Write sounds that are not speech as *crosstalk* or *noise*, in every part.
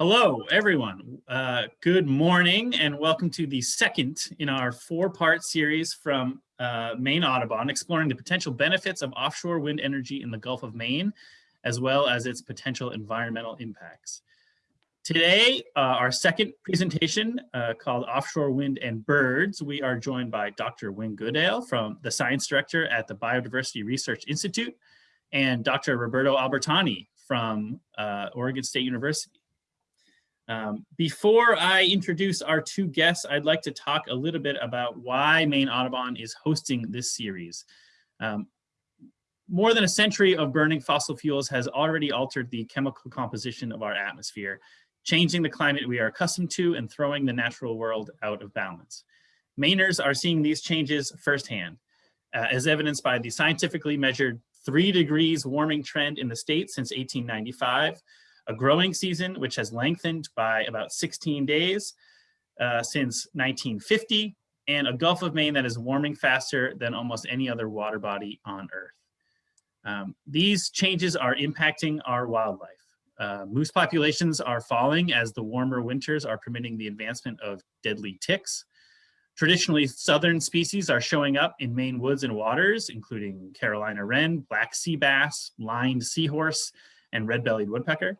Hello, everyone. Uh, good morning and welcome to the second in our four-part series from uh, Maine Audubon, exploring the potential benefits of offshore wind energy in the Gulf of Maine, as well as its potential environmental impacts. Today, uh, our second presentation uh, called Offshore Wind and Birds, we are joined by Dr. Wing Goodale from the Science Director at the Biodiversity Research Institute and Dr. Roberto Albertani from uh, Oregon State University. Um, before I introduce our two guests, I'd like to talk a little bit about why Maine Audubon is hosting this series. Um, more than a century of burning fossil fuels has already altered the chemical composition of our atmosphere, changing the climate we are accustomed to and throwing the natural world out of balance. Mainers are seeing these changes firsthand, uh, as evidenced by the scientifically measured three degrees warming trend in the state since 1895, a growing season, which has lengthened by about 16 days uh, since 1950, and a Gulf of Maine that is warming faster than almost any other water body on Earth. Um, these changes are impacting our wildlife. Uh, moose populations are falling as the warmer winters are permitting the advancement of deadly ticks. Traditionally, southern species are showing up in Maine woods and waters, including Carolina wren, black sea bass, lined seahorse, and red-bellied woodpecker.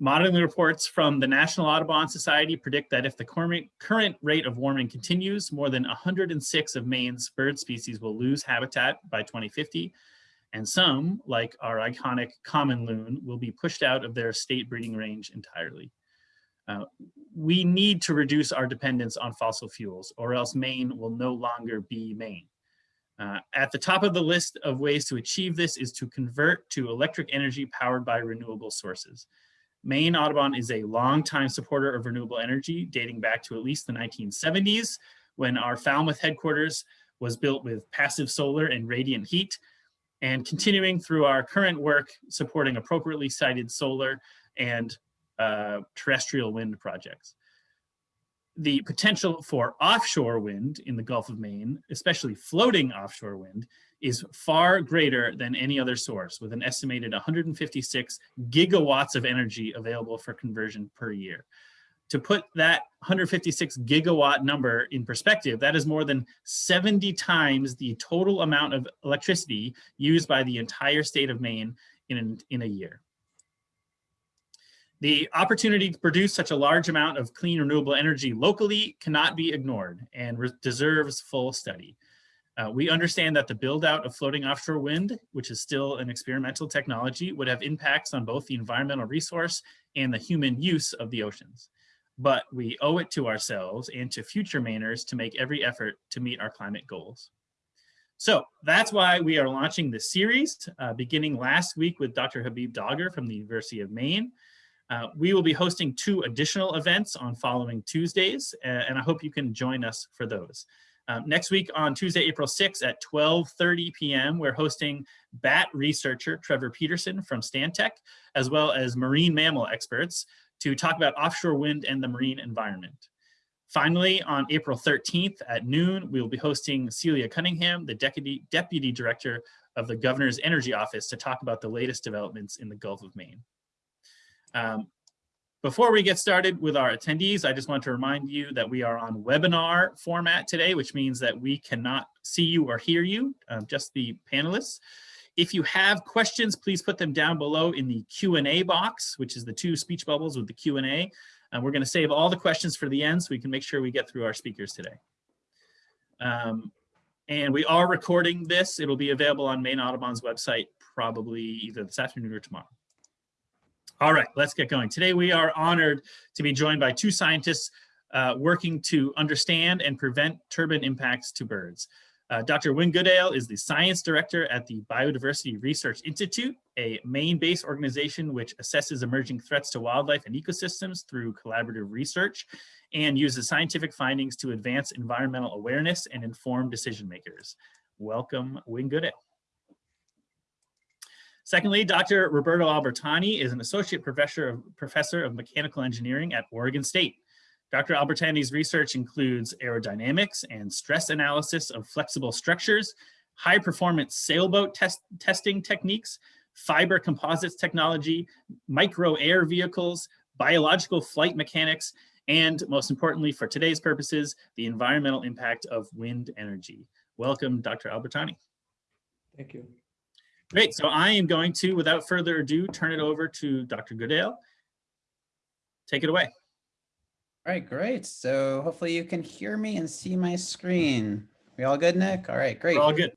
Modeling reports from the National Audubon Society predict that if the current rate of warming continues, more than 106 of Maine's bird species will lose habitat by 2050, and some, like our iconic common loon, will be pushed out of their state breeding range entirely. Uh, we need to reduce our dependence on fossil fuels, or else Maine will no longer be Maine. Uh, at the top of the list of ways to achieve this is to convert to electric energy powered by renewable sources. Maine Audubon is a longtime supporter of renewable energy, dating back to at least the 1970s, when our Falmouth headquarters was built with passive solar and radiant heat, and continuing through our current work supporting appropriately sited solar and uh, terrestrial wind projects. The potential for offshore wind in the Gulf of Maine, especially floating offshore wind, is far greater than any other source with an estimated 156 gigawatts of energy available for conversion per year. To put that 156 gigawatt number in perspective, that is more than 70 times the total amount of electricity used by the entire state of Maine in, in a year. The opportunity to produce such a large amount of clean renewable energy locally cannot be ignored and deserves full study. Uh, we understand that the build out of floating offshore wind, which is still an experimental technology, would have impacts on both the environmental resource and the human use of the oceans. But we owe it to ourselves and to future Mainers to make every effort to meet our climate goals. So that's why we are launching this series, uh, beginning last week with Dr. Habib Dagher from the University of Maine. Uh, we will be hosting two additional events on following Tuesdays, and I hope you can join us for those. Um, next week on Tuesday, April 6th at 12.30 p.m., we're hosting bat researcher Trevor Peterson from Stantec, as well as marine mammal experts to talk about offshore wind and the marine environment. Finally, on April 13th at noon, we will be hosting Celina Cunningham, the Deputy, Deputy Director of the Governor's Energy Office to talk about the latest developments in the Gulf of Maine. Um, before we get started with our attendees, I just want to remind you that we are on webinar format today, which means that we cannot see you or hear you, uh, just the panelists. If you have questions, please put them down below in the Q&A box, which is the two speech bubbles with the Q&A. And we're going to save all the questions for the end so we can make sure we get through our speakers today. Um, and we are recording this. It'll be available on Maine Audubon's website probably either this afternoon or tomorrow. All right, let's get going. Today we are honored to be joined by two scientists uh, working to understand and prevent turbine impacts to birds. Uh, Dr. Wing Goodale is the science director at the Biodiversity Research Institute, a Maine-based organization which assesses emerging threats to wildlife and ecosystems through collaborative research and uses scientific findings to advance environmental awareness and inform decision makers. Welcome, Wing Goodale. Secondly, Dr. Roberto Albertani is an associate professor of, professor of mechanical engineering at Oregon State. Dr. Albertani's research includes aerodynamics and stress analysis of flexible structures, high performance sailboat test, testing techniques, fiber composites technology, micro air vehicles, biological flight mechanics, and most importantly for today's purposes, the environmental impact of wind energy. Welcome, Dr. Albertani. Thank you. Great, so I am going to, without further ado, turn it over to Dr. Goodale. Take it away. All right, great. So hopefully you can hear me and see my screen. We all good, Nick? All right, great. We're all good.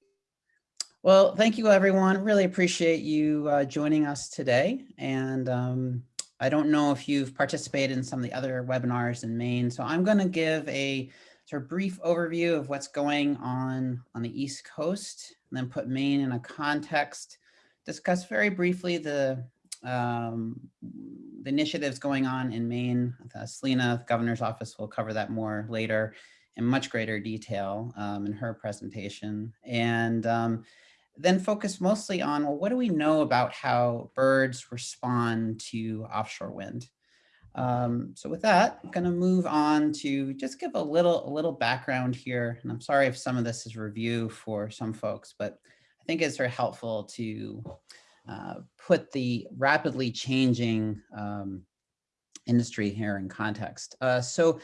Well, thank you, everyone. Really appreciate you uh, joining us today. And um, I don't know if you've participated in some of the other webinars in Maine, so I'm going to give a sort of brief overview of what's going on on the East Coast, and then put Maine in a context, discuss very briefly the, um, the initiatives going on in Maine. Uh, Celina, the governor's office, will cover that more later in much greater detail um, in her presentation. And um, then focus mostly on, well, what do we know about how birds respond to offshore wind? Um, so with that, I'm going to move on to just give a little, a little background here. And I'm sorry if some of this is review for some folks, but I think it's very helpful to uh, put the rapidly changing um, industry here in context. Uh, so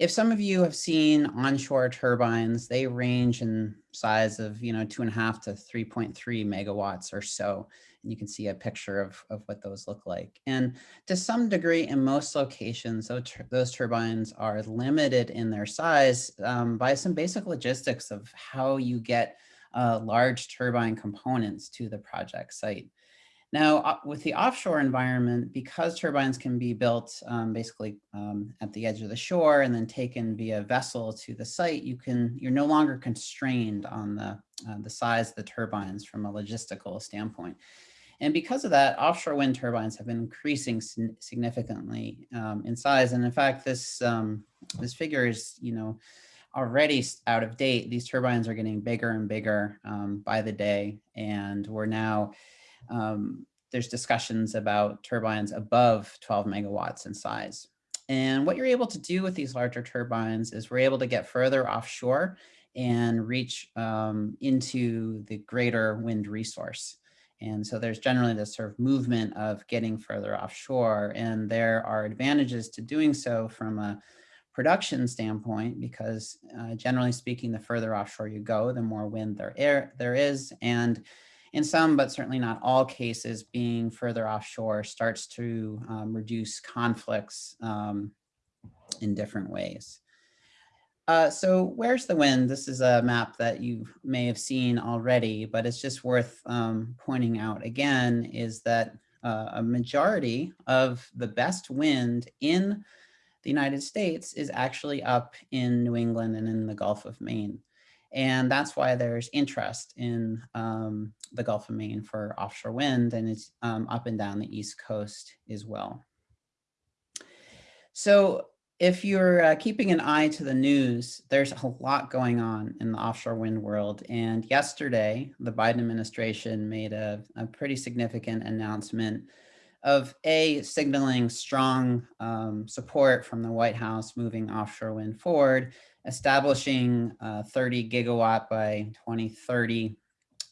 if some of you have seen onshore turbines, they range in size of, you know, two and a half to 3.3 megawatts or so. And you can see a picture of, of what those look like. And to some degree, in most locations, those, those turbines are limited in their size um, by some basic logistics of how you get uh, large turbine components to the project site. Now, uh, with the offshore environment, because turbines can be built um, basically um, at the edge of the shore and then taken via vessel to the site, you can you're no longer constrained on the uh, the size of the turbines from a logistical standpoint. And because of that, offshore wind turbines have been increasing significantly um, in size. And in fact, this um, this figure is you know already out of date. These turbines are getting bigger and bigger um, by the day, and we're now um, there's discussions about turbines above 12 megawatts in size. And what you're able to do with these larger turbines is we're able to get further offshore and reach um, into the greater wind resource. And so there's generally this sort of movement of getting further offshore. And there are advantages to doing so from a production standpoint, because uh, generally speaking, the further offshore you go, the more wind there, air, there is. And in some, but certainly not all cases, being further offshore starts to um, reduce conflicts um, in different ways. Uh, so where's the wind? This is a map that you may have seen already, but it's just worth um, pointing out again is that uh, a majority of the best wind in the United States is actually up in New England and in the Gulf of Maine. And that's why there's interest in um, the Gulf of Maine for offshore wind and it's um, up and down the East Coast as well. So if you're uh, keeping an eye to the news, there's a lot going on in the offshore wind world. And yesterday, the Biden administration made a, a pretty significant announcement of A, signaling strong um, support from the White House moving offshore wind forward, establishing a 30 gigawatt by 2030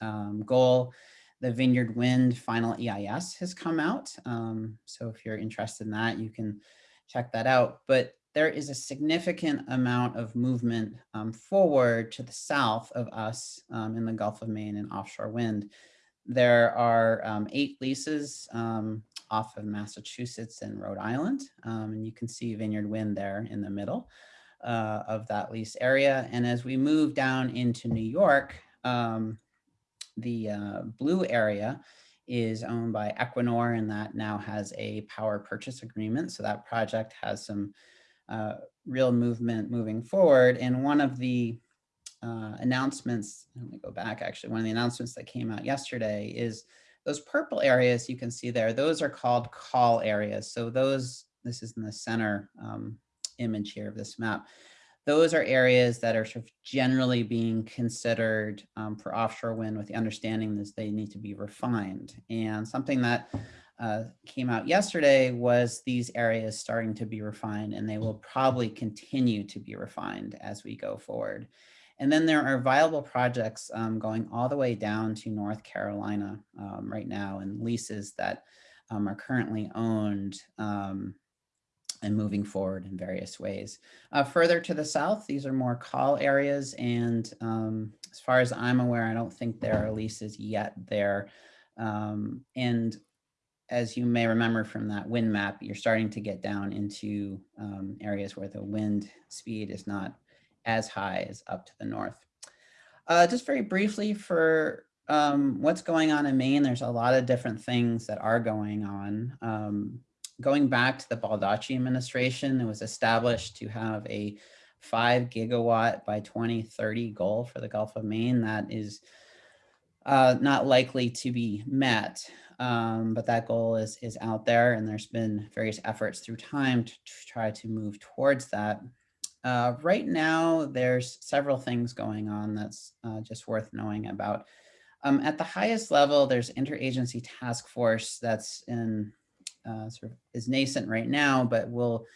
um, goal. The Vineyard Wind final EIS has come out. Um, so if you're interested in that, you can check that out. But there is a significant amount of movement um, forward to the south of us um, in the Gulf of Maine and offshore wind. There are um, eight leases um, off of Massachusetts and Rhode Island, and you can see Vineyard Wind there in the middle uh, of that lease area. And as we move down into New York, um, the uh, blue area is owned by Equinor and that now has a power purchase agreement. So that project has some uh, real movement moving forward. And one of the uh, announcements, let me go back actually, one of the announcements that came out yesterday is those purple areas you can see there, those are called call areas. So those, this is in the center um, image here of this map. Those are areas that are sort of generally being considered um, for offshore wind with the understanding that they need to be refined. And something that uh, came out yesterday was these areas starting to be refined and they will probably continue to be refined as we go forward. And then there are viable projects um, going all the way down to North Carolina um, right now and leases that um, are currently owned um, and moving forward in various ways. Uh, further to the south, these are more call areas. And um, as far as I'm aware, I don't think there are leases yet there. Um, and as you may remember from that wind map, you're starting to get down into um, areas where the wind speed is not as high as up to the north. Uh, just very briefly for um, what's going on in Maine, there's a lot of different things that are going on. Um, going back to the Baldacci administration, it was established to have a five gigawatt by 2030 goal for the Gulf of Maine. That is uh, not likely to be met, um, but that goal is, is out there and there's been various efforts through time to, try to move towards that. Uh, right now, there's several things going on that's uh, just worth knowing about. Um, at the highest level, there's interagency task force that's in uh, sort of is nascent right now, but will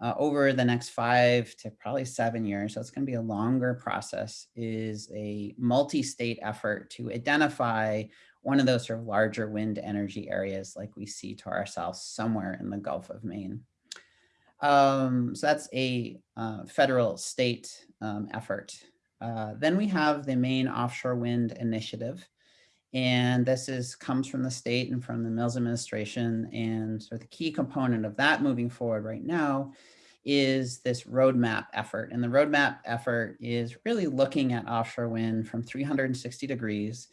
uh, over the next five to probably seven years, so it's going to be a longer process, is a multi-state effort to identify one of those sort of larger wind energy areas like we see to ourselves somewhere in the Gulf of Maine. Um, so that's a uh, federal state um, effort. Uh, then we have the Maine Offshore Wind Initiative, and this is comes from the state and from the Mills administration. And so the key component of that moving forward right now is this roadmap effort. And the roadmap effort is really looking at offshore wind from 360 degrees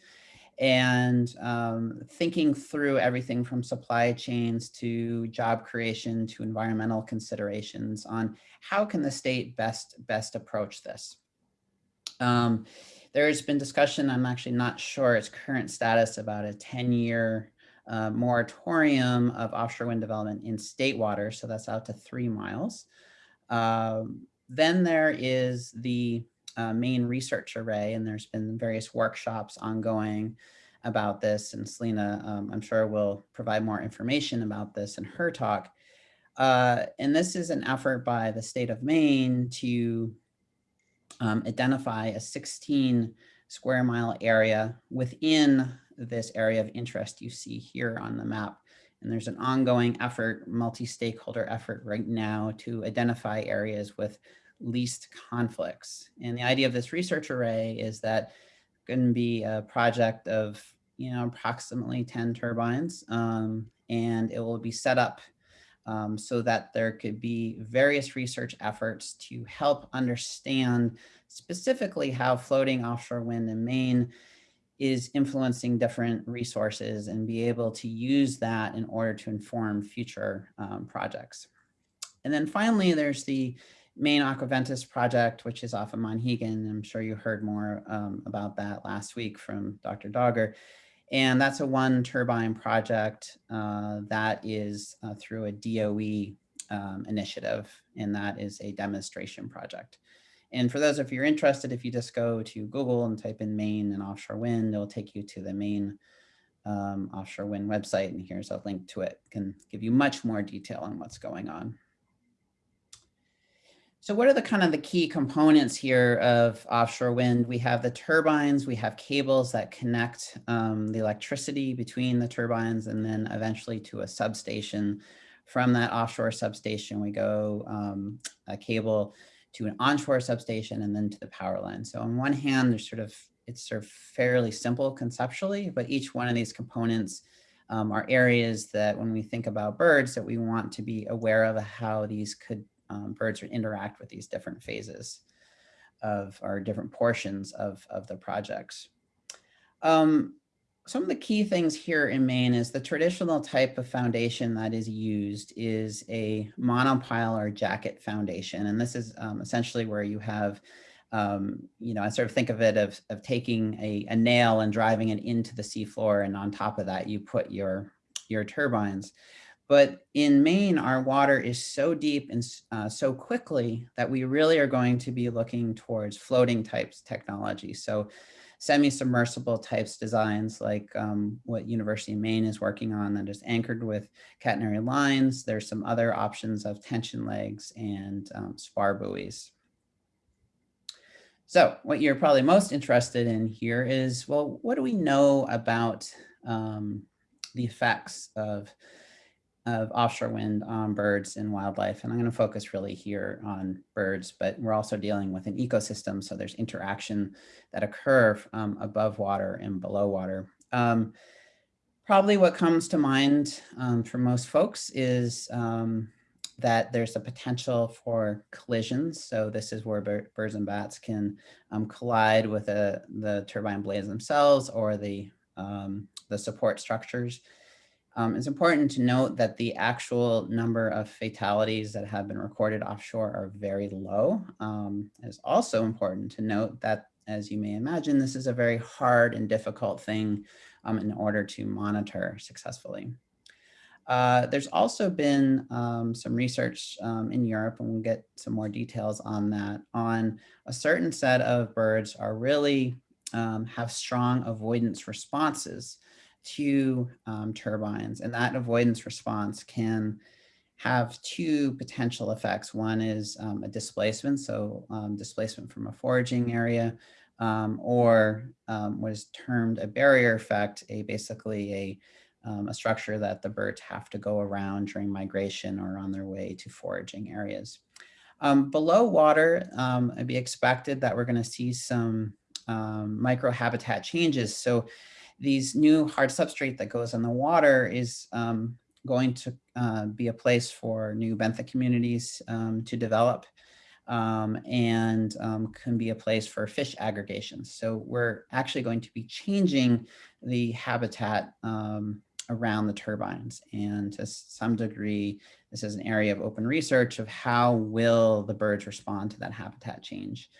and um, thinking through everything from supply chains to job creation to environmental considerations on how can the state best best approach this. Um, there's been discussion, I'm actually not sure its current status about a 10 year uh, moratorium of offshore wind development in state water. So that's out to three miles. Um, then there is the uh, Maine research array, and there's been various workshops ongoing about this. And Celina, um, I'm sure will provide more information about this in her talk. Uh, and this is an effort by the state of Maine to um, identify a 16 square mile area within this area of interest you see here on the map. And there's an ongoing effort, multi-stakeholder effort right now to identify areas with least conflicts. And the idea of this research array is that going to be a project of, you know, approximately 10 turbines, um, and it will be set up um, so that there could be various research efforts to help understand specifically how floating offshore wind in Maine is influencing different resources and be able to use that in order to inform future um, projects. And then finally, there's the Maine Aquaventus project, which is off of Monhegan. I'm sure you heard more um, about that last week from Dr. Dagher. And that's a one turbine project uh, that is uh, through a DOE um, initiative, and that is a demonstration project. And for those of you are interested, if you just go to Google and type in Maine and offshore wind, it'll take you to the Maine um, offshore wind website. And here's a link to it, can give you much more detail on what's going on. So what are the kind of the key components here of offshore wind? We have the turbines, we have cables that connect um, the electricity between the turbines and then eventually to a substation. From that offshore substation, we go um, a cable to an onshore substation and then to the power line. So on one hand, there's sort of, it's sort of fairly simple conceptually, but each one of these components um, are areas that when we think about birds that we want to be aware of how these could um, birds interact with these different phases of or different portions of, of the projects. Um, some of the key things here in Maine is the traditional type of foundation that is used is a monopile or jacket foundation. And this is um, essentially where you have, um, you know, I sort of think of it of, of taking a, a nail and driving it into the seafloor. And on top of that, you put your, your turbines. But in Maine, our water is so deep and uh, so quickly that we really are going to be looking towards floating types technology. So semi-submersible types designs like um, what University of Maine is working on that is anchored with catenary lines. There's some other options of tension legs and um, spar buoys. So what you're probably most interested in here is, well, what do we know about um, the effects of of offshore wind on birds and wildlife. And I'm going to focus really here on birds, but we're also dealing with an ecosystem. So there's interaction that occur um, above water and below water. Um, probably what comes to mind um, for most folks is um, that there's a potential for collisions. So this is where birds and bats can um, collide with a, the turbine blades themselves or the, um, the support structures. Um, it's important to note that the actual number of fatalities that have been recorded offshore are very low. Um, it's also important to note that, as you may imagine, this is a very hard and difficult thing um, in order to monitor successfully. Uh, there's also been um, some research um, in Europe, and we'll get some more details on that, on a certain set of birds are really um, have strong avoidance responses to um, turbines. And that avoidance response can have two potential effects. One is um, a displacement, so um, displacement from a foraging area, um, or um, what is termed a barrier effect, a basically a, um, a structure that the birds have to go around during migration or on their way to foraging areas. below water, it'd be expected that we're gonna see some microhabitat changes. So these new hard substrate that goes in the water is um, going to uh, be a place for new benthic communities um, to develop um, and um, can be a place for fish aggregations. So we're actually going to be changing the habitat um, around the turbines. And to some degree, this is an area of open research of how will the birds respond to that habitat change.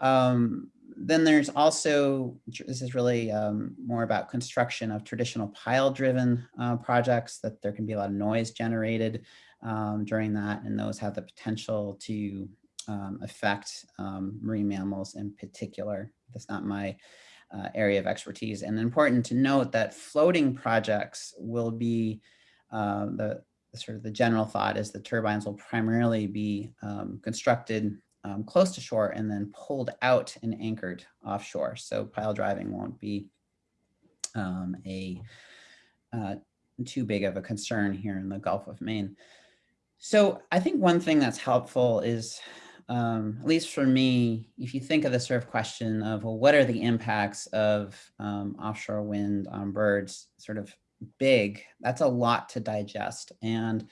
Um, then there's also, this is really um, more about construction of traditional pile driven uh, projects that there can be a lot of noise generated um, during that and those have the potential to um, affect um, marine mammals in particular. That's not my uh, area of expertise. And important to note that floating projects will be uh, the, the sort of the general thought is the turbines will primarily be um, constructed um, close to shore and then pulled out and anchored offshore. So pile driving won't be um, a uh, too big of a concern here in the Gulf of Maine. So I think one thing that's helpful is, um, at least for me, if you think of the sort of question of, well, what are the impacts of um, offshore wind on birds, sort of big, that's a lot to digest. And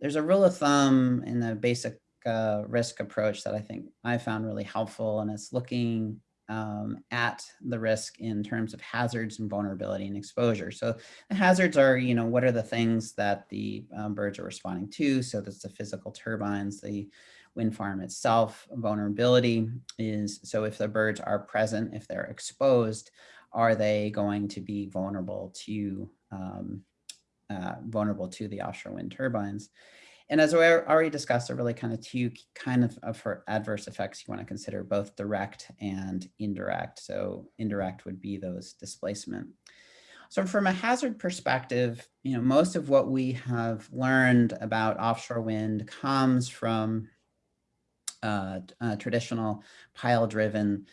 there's a rule of thumb in the basic uh, risk approach that I think I found really helpful. And it's looking um, at the risk in terms of hazards and vulnerability and exposure. So the hazards are, you know, what are the things that the um, birds are responding to? So that's the physical turbines, the wind farm itself. Vulnerability is, so if the birds are present, if they're exposed, are they going to be vulnerable to um, uh, vulnerable to the offshore wind turbines? And as we already discussed, there are really kind of two kind of, of adverse effects you want to consider, both direct and indirect. So indirect would be those displacement. So from a hazard perspective, you know, most of what we have learned about offshore wind comes from uh, uh, traditional pile-driven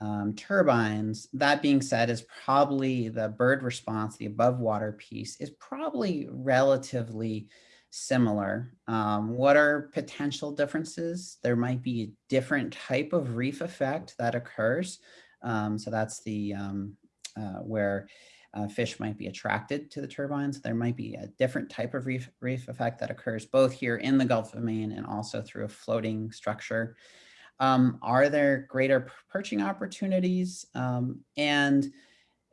um, turbines. That being said, is probably the bird response, the above water piece, is probably relatively similar. Um, what are potential differences? There might be a different type of reef effect that occurs. Um, so that's the um, uh, where uh, fish might be attracted to the turbines. There might be a different type of reef, reef effect that occurs both here in the Gulf of Maine and also through a floating structure. Um, are there greater perching opportunities? Um, and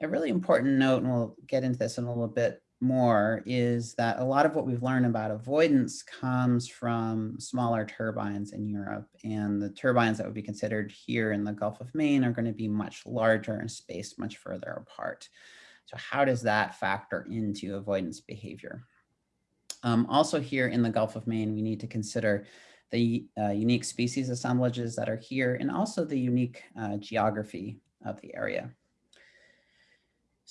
a really important note, and we'll get into this in a little bit more is that a lot of what we've learned about avoidance comes from smaller turbines in Europe and the turbines that would be considered here in the Gulf of Maine are going to be much larger and spaced much further apart. So how does that factor into avoidance behavior? Um, also here in the Gulf of Maine, we need to consider the uh, unique species assemblages that are here and also the unique uh, geography of the area.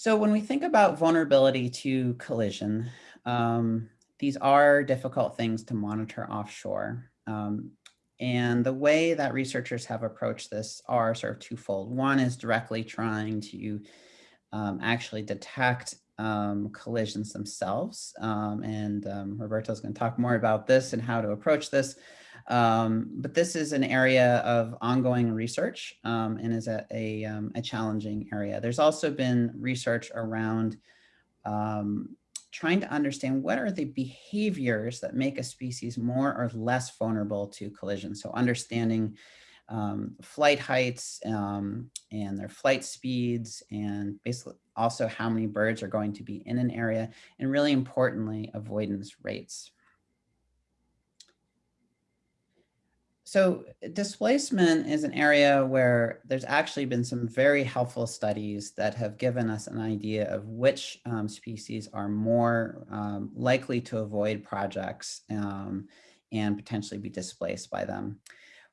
So when we think about vulnerability to collision, um, these are difficult things to monitor offshore. Um, and the way that researchers have approached this are sort of twofold. One is directly trying to um, actually detect um, collisions themselves. Um, and um, Roberto is going to talk more about this and how to approach this. Um, but this is an area of ongoing research um, and is a, a, um, a, challenging area. There's also been research around um, trying to understand what are the behaviors that make a species more or less vulnerable to collision. So understanding um, flight heights um, and their flight speeds and basically also how many birds are going to be in an area and really importantly avoidance rates. So displacement is an area where there's actually been some very helpful studies that have given us an idea of which um, species are more um, likely to avoid projects um, and potentially be displaced by them.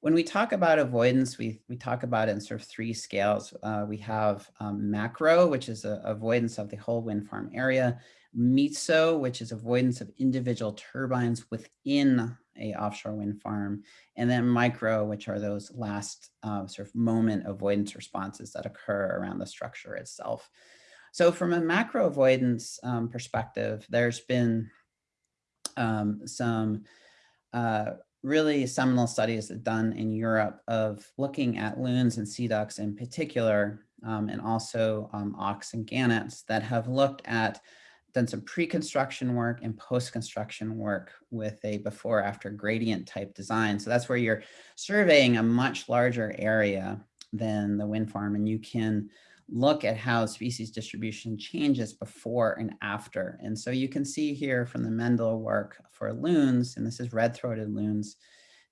When we talk about avoidance, we, we talk about in sort of three scales. Uh, we have um, macro, which is avoidance of the whole wind farm area, meso, which is avoidance of individual turbines within a offshore wind farm, and then micro, which are those last uh, sort of moment avoidance responses that occur around the structure itself. So from a macro avoidance um, perspective, there's been um, some uh, really seminal studies done in Europe of looking at loons and sea ducks in particular, um, and also um, auks and gannets that have looked at done some pre-construction work and post-construction work with a before after gradient type design. So that's where you're surveying a much larger area than the wind farm and you can look at how species distribution changes before and after. And so you can see here from the Mendel work for loons, and this is red-throated loons,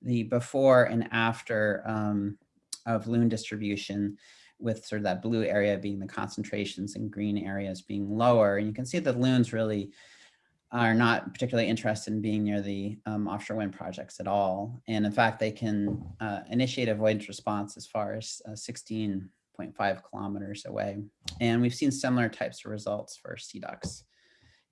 the before and after um, of loon distribution with sort of that blue area being the concentrations and green areas being lower. And you can see that loons really are not particularly interested in being near the um, offshore wind projects at all. And in fact, they can uh, initiate avoidance response as far as uh, 16.5 kilometers away. And we've seen similar types of results for sea ducks.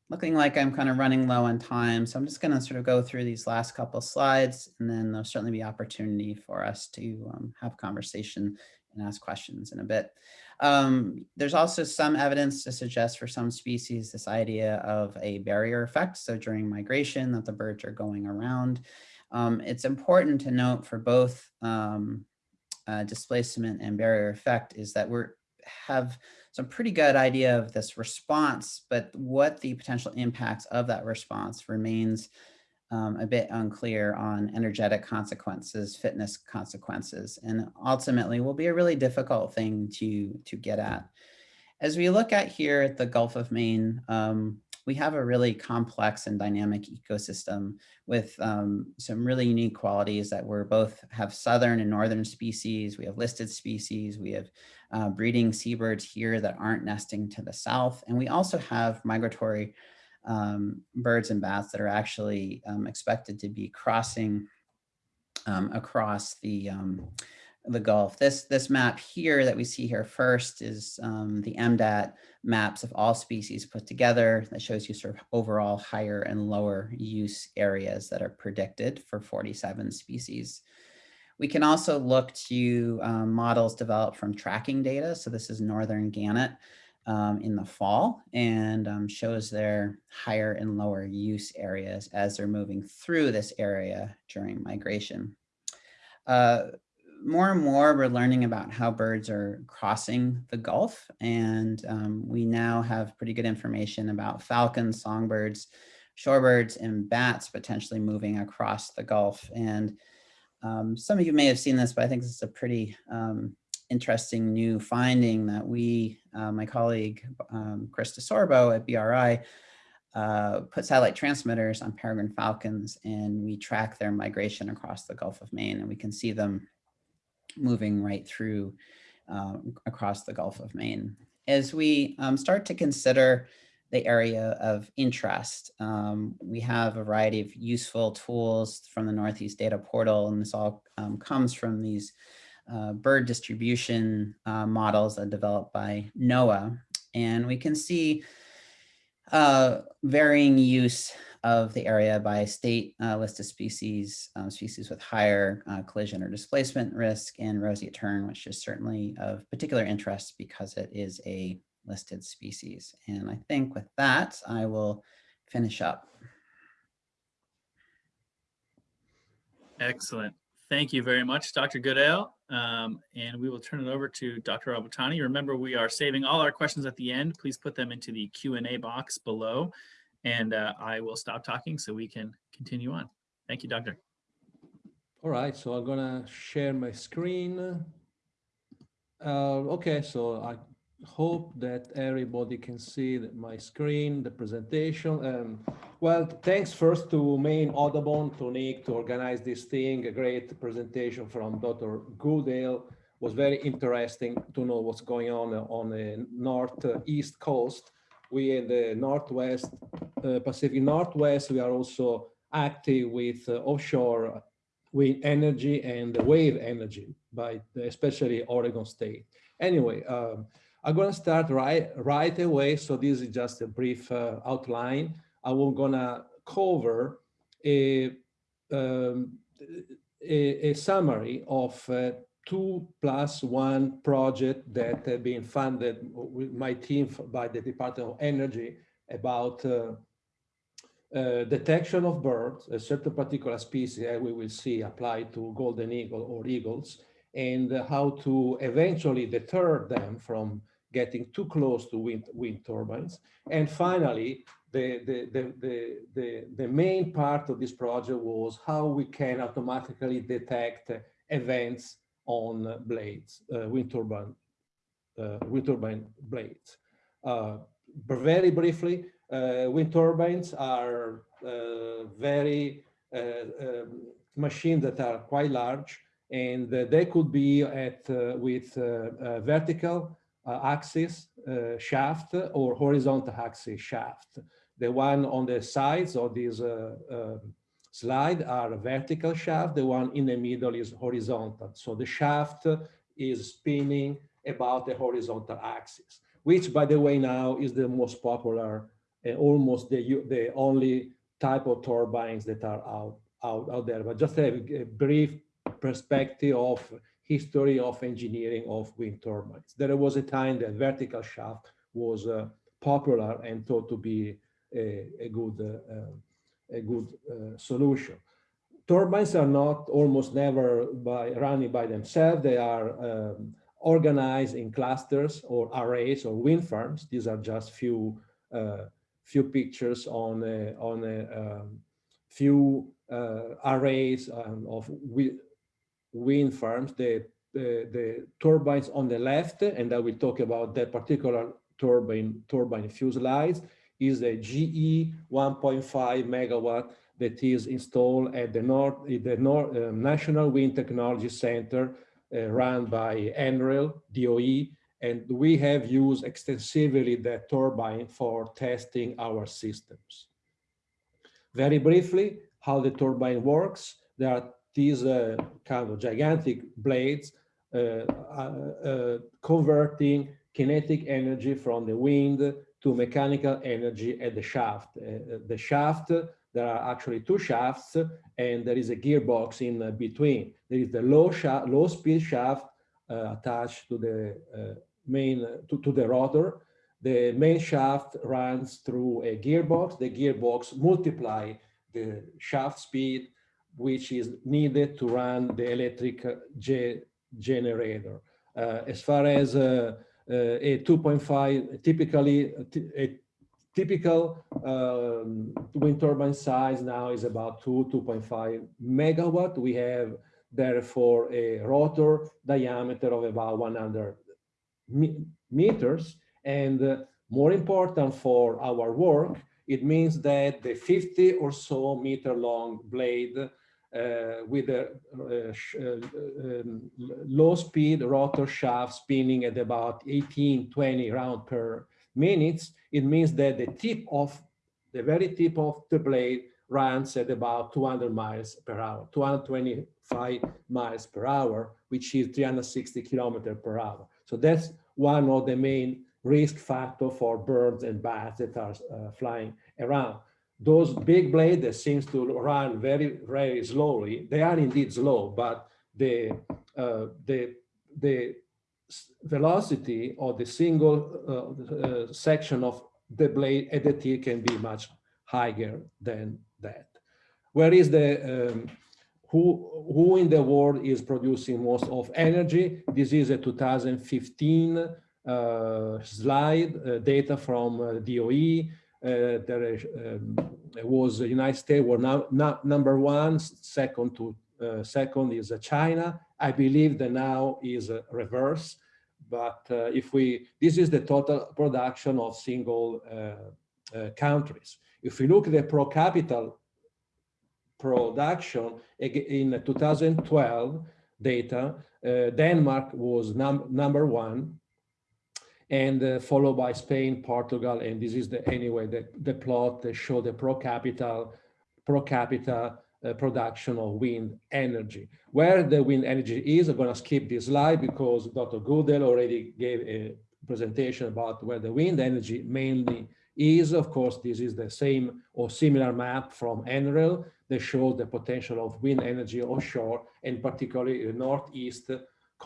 Looking like I'm kind of running low on time, so I'm just going to sort of go through these last couple slides, and then there'll certainly be opportunity for us to um, have conversation and ask questions in a bit. Um, there's also some evidence to suggest for some species this idea of a barrier effect. So during migration that the birds are going around. Um, it's important to note for both um, uh, displacement and barrier effect is that we're have some pretty good idea of this response, but what the potential impacts of that response remains um, a bit unclear on energetic consequences, fitness consequences, and ultimately will be a really difficult thing to, to get at. As we look at here at the Gulf of Maine, um, we have a really complex and dynamic ecosystem with um, some really unique qualities that we're both have southern and northern species. We have listed species. We have uh, breeding seabirds here that aren't nesting to the south. And we also have migratory um, birds and bats that are actually um, expected to be crossing um, across the um, the Gulf. This this map here that we see here first is um, the MDAT maps of all species put together that shows you sort of overall higher and lower use areas that are predicted for 47 species. We can also look to um, models developed from tracking data. So this is northern gannet um, in the fall and um, shows their higher and lower use areas as they're moving through this area during migration. Uh, more and more we're learning about how birds are crossing the Gulf and um, we now have pretty good information about falcons, songbirds, shorebirds, and bats potentially moving across the Gulf. And um, some of you may have seen this, but I think this is a pretty um, interesting new finding that we, uh, my colleague, um, Chris DeSorbo at BRI, uh, put satellite transmitters on peregrine falcons and we track their migration across the Gulf of Maine and we can see them moving right through uh, across the Gulf of Maine. As we um, start to consider the area of interest, um, we have a variety of useful tools from the Northeast Data Portal and this all um, comes from these uh, bird distribution uh, models that developed by NOAA. And we can see uh, varying use of the area by state uh, list of species, um, species with higher uh, collision or displacement risk, and roseate tern, which is certainly of particular interest because it is a listed species. And I think with that, I will finish up. Excellent. Thank you very much, Dr. Goodale. Um, and we will turn it over to Dr. Albertani. Remember, we are saving all our questions at the end. Please put them into the Q&A box below, and uh, I will stop talking so we can continue on. Thank you, Doctor. All right, so I'm gonna share my screen. Uh, okay, so I hope that everybody can see my screen, the presentation. Um, well, thanks first to Maine Audubon, to Nick, to organize this thing. A great presentation from Dr. Goodale. Was very interesting to know what's going on on the northeast coast. We in the Northwest, uh, Pacific Northwest, we are also active with uh, offshore wind energy and wave energy by especially Oregon State. Anyway, um, I'm going to start right right away. So this is just a brief uh, outline. I will gonna cover a, um, a, a, summary of uh, two plus one project that have been funded with my team by the Department of Energy about uh, uh, detection of birds, a certain particular species that we will see applied to golden eagle or eagles, and how to eventually deter them from getting too close to wind, wind turbines. And finally, the, the, the, the, the, the main part of this project was how we can automatically detect events on blades, uh, wind turbine, uh, wind turbine blades. Uh, very briefly, uh, wind turbines are uh, very uh, um, machines that are quite large and they could be at with vertical axis shaft or horizontal axis shaft. The one on the sides of this slide are vertical shaft. The one in the middle is horizontal. So the shaft is spinning about the horizontal axis, which by the way now is the most popular uh, almost the, the only type of turbines that are out, out, out there. But just a, brief perspective of history of engineering of wind turbines. There was a time that vertical shaft was uh, popular and thought to be a, a good, uh, a good uh, solution. Turbines are not almost never by running by themselves. They are um, organized in clusters or arrays or wind farms. These are just few uh, few pictures on a, on a um, few uh, arrays um, of wind farms. The, the, the turbines on the left, and I will talk about that particular turbine turbine fuselage is a GE 1.5 megawatt that is installed at the North, the North uh, National Wind Technology Center uh, run by NREL, DOE, and we have used extensively that turbine for testing our systems. Very briefly, how the turbine works, there are these uh, kind of gigantic blades uh, uh, uh converting kinetic energy from the wind to mechanical energy at the shaft. Uh, the shaft, there are actually two shafts and there is a gearbox in between. There is the low, shaft, low speed shaft uh, attached to the main to, to the rotor. The main shaft runs through a gearbox. The gearbox multiply the shaft speed, which is needed to run the electric ge generator. Uh, as far as uh, uh, a 2.5, typically a typical um, wind turbine size now is about 2, 2.5 megawatt. We have therefore a rotor diameter of about 100 meters. And uh, more important for our work, it means that the 50 or so meter long blade uh, with a uh, uh um, low speed rotor shaft spinning at about 18, 20 round per minute, it means that the tip of the very tip of the blade runs at about 200 miles per hour, 225 miles per hour, which is 360 kilometers per hour. So that's one of the main risk factor for birds and bats that are uh, flying around. Those big blades that seems to run very, very slowly, they are indeed slow, but the, uh, the, the velocity of the single uh, uh, section of the blade at the tip can be much higher than that. Where is the um, who who in the world is producing most of energy? This is a 2015 uh, slide uh, data from uh, DOE. Uh, there um, was the United States were now, now number one, second to uh, second is uh, China. I believe that now is reverse. But if we, this is the total production of single countries. If we look at the pro capita production in 2012 data, uh, Denmark was num number one and uh, followed by Spain, Portugal, and this is the anyway the, the plot that show the pro capita pro capita uh, production of wind energy. Where the wind energy is, I'm going to skip this slide because Dr. Goodale already gave a presentation about where the wind energy mainly is. Of course, this is the same or similar map from NREL that shows the potential of wind energy offshore and particularly the northeast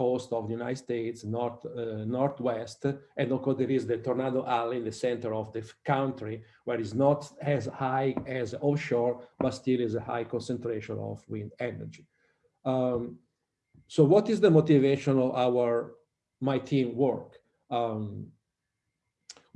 coast of the United States, north, uh, northwest, and of course there is the Tornado Alley in the center of the country, where it's not as high as offshore, but still is a high concentration of wind energy. Um, so what is the motivation of our, my team work? Um,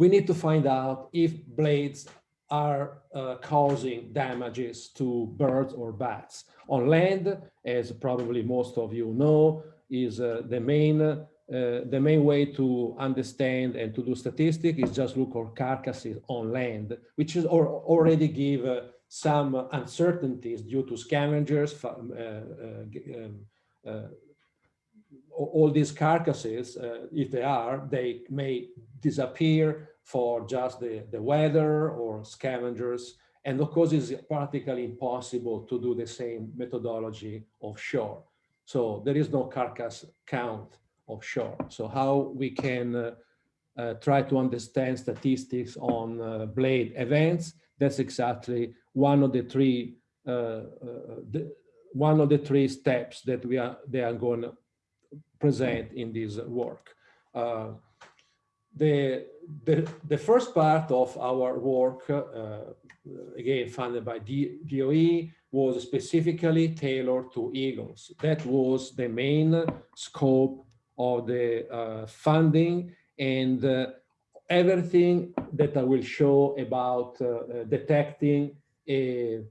we need to find out if blades are uh, causing damages to birds or bats. On land, as probably most of you know, is uh, the main uh, the main way to understand and to do statistics is just look for carcasses on land, which is or, already give uh, some uncertainties due to scavengers. Um, um, uh, all these carcasses, uh, if they are, they may disappear for just the, the weather or scavengers. And of course, it's practically impossible to do the same methodology offshore. So there is no carcass count offshore. So how we can uh, uh, try to understand statistics on uh, blade events, that's exactly one of the three uh, uh, the, one of the three steps that we are they are going to present in this work. Uh, the, the, the first part of our work, again funded by DOE, was specifically tailored to eagles. That was the main scope of the uh, funding and uh, everything that I will show about uh, detecting a,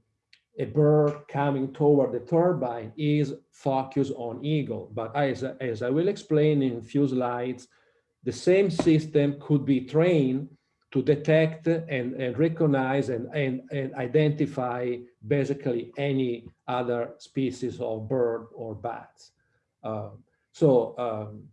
a bird coming toward the turbine is focused on eagle. But as, as I will explain in a few slides, the same system could be trained to detect and, and recognize and, and, and identify basically any other species of bird or bats. Um, so um,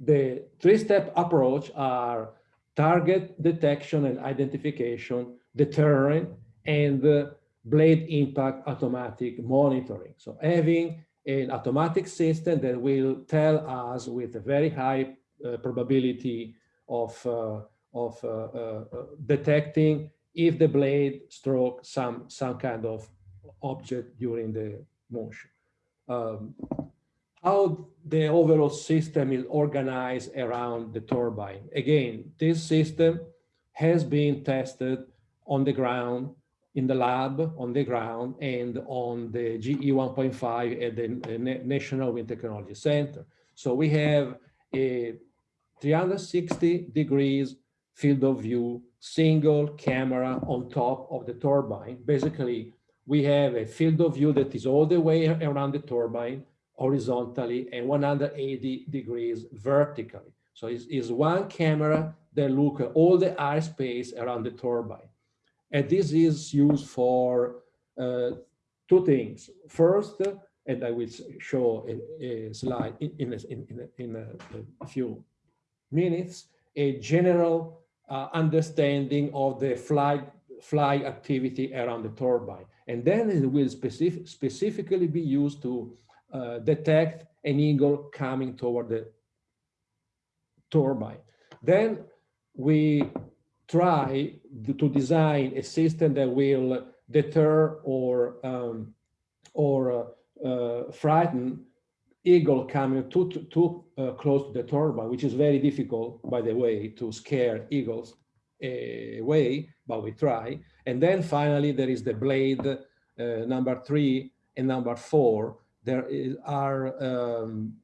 the three-step approach are target detection and identification, deterrent, and uh, blade impact automatic monitoring. So having an automatic system that will tell us with a very high uh, probability of uh, of uh, uh, uh, detecting if the blade stroke some some kind of object during the motion. Um, how the overall system is organized around the turbine. Again, this system has been tested on the ground, in the lab, on the ground, and on the GE 1.5 at the National Wind Technology Center. So we have a 360 degrees field of view, single camera on top of the turbine. Basically, we have a field of view that is all the way around the turbine horizontally and 180 degrees vertically. So it's, it's one camera that look at all the airspace around the turbine. And this is used for uh, two things. First, and I will show a, a slide in, in, in, in a, a, few minutes, a general uh, understanding of the flight fly activity around the turbine. And then it will specific, specifically be used to uh, detect an eagle coming toward the turbine. Then we try to design a system that will deter or um, or uh, uh, frighten eagle coming too, too, uh, close to the turbine, which is very difficult, by the way, to scare eagles away, but we try. And then finally, there is the blade uh, number three and number four. There is, are um,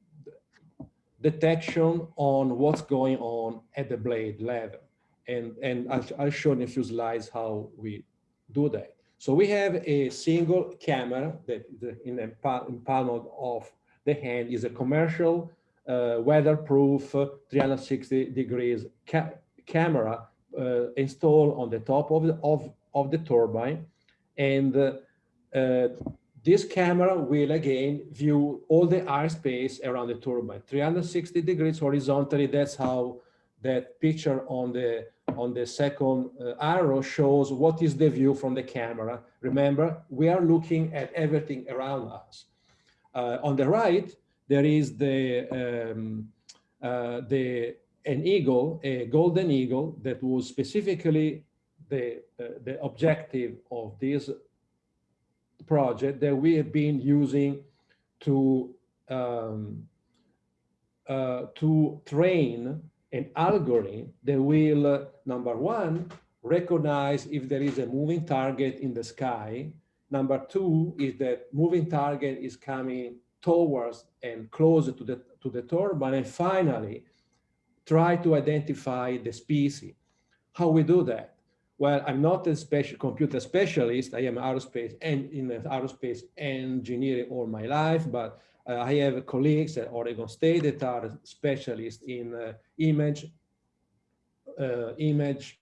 detection on what's going on at the blade level. And, and I'll, I'll show in a few slides how we do that. So we have a single camera that in a in of the hand is a commercial uh, weatherproof uh, 360 degrees ca camera uh, installed on the top of the, of, of the turbine. And uh, this camera will again view all the airspace around the turbine, 360 degrees horizontally. That's how that picture on the on the second uh, arrow shows what is the view from the camera. Remember, we are looking at everything around us. Uh, on the right, there is the, um, uh, the an eagle, a golden eagle that was specifically the, uh, the objective of this project that we have been using to um, uh, to train an algorithm that will, uh, number one, recognize if there is a moving target in the sky. Number two is that moving target is coming towards and closer to the, to the turbine. And finally, try to identify the species. How we do that? Well, I'm not a special computer specialist. I am aerospace and in aerospace engineering all my life, but uh, I have colleagues at Oregon State that are specialists in uh, image, uh, image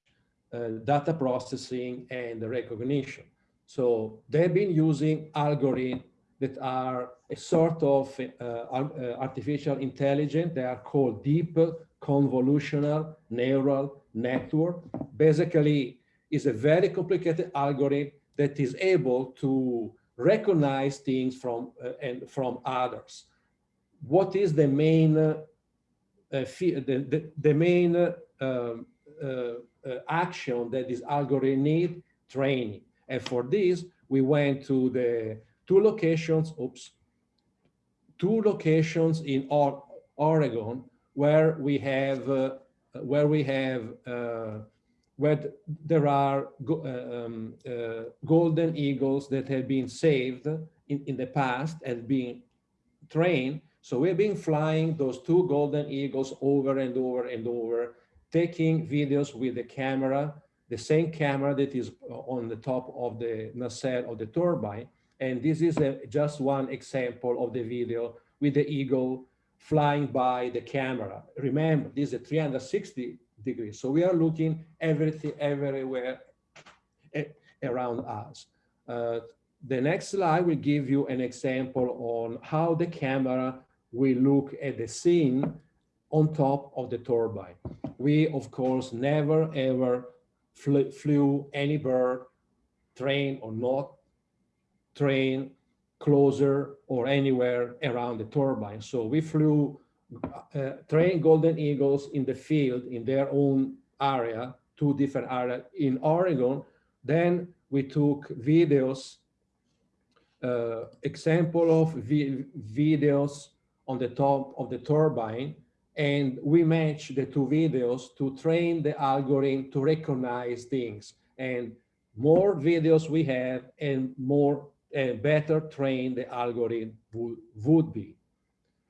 data processing and recognition. So they've been using algorithms that are a sort of uh, uh, artificial intelligence. They are called deep convolutional neural network. Basically, is a very complicated algorithm that is able to recognize things from uh, and from others. What is the main uh, the, the, the, main uh, um, uh, uh, action that this algorithm need? Training. And for this, we went to the two locations, oops, two locations in Oregon where we have uh, where we have where there are go, uh, um, uh, golden eagles that have been saved in, in the past and being trained. So we've been flying those two golden eagles over and over and over, taking videos with the camera, the same camera that is on the top of the nacelle of the turbine. And this is a, just one example of the video with the eagle flying by the camera. Remember, this is a 360 degrees. So we are looking everything everywhere around us. Uh, the next slide will give you an example on how the camera will look at the scene on top of the turbine. We, of course, never ever flew, flew any bird, train or not train, closer or anywhere around the turbine. So we flew uh, train golden eagles in the field in their own area, two different areas in Oregon. Then we took videos, uh, example of vi videos on the top of the turbine, and we match the two videos to train the algorithm to recognize things. And more videos we have and more uh, better trained the algorithm would, would be.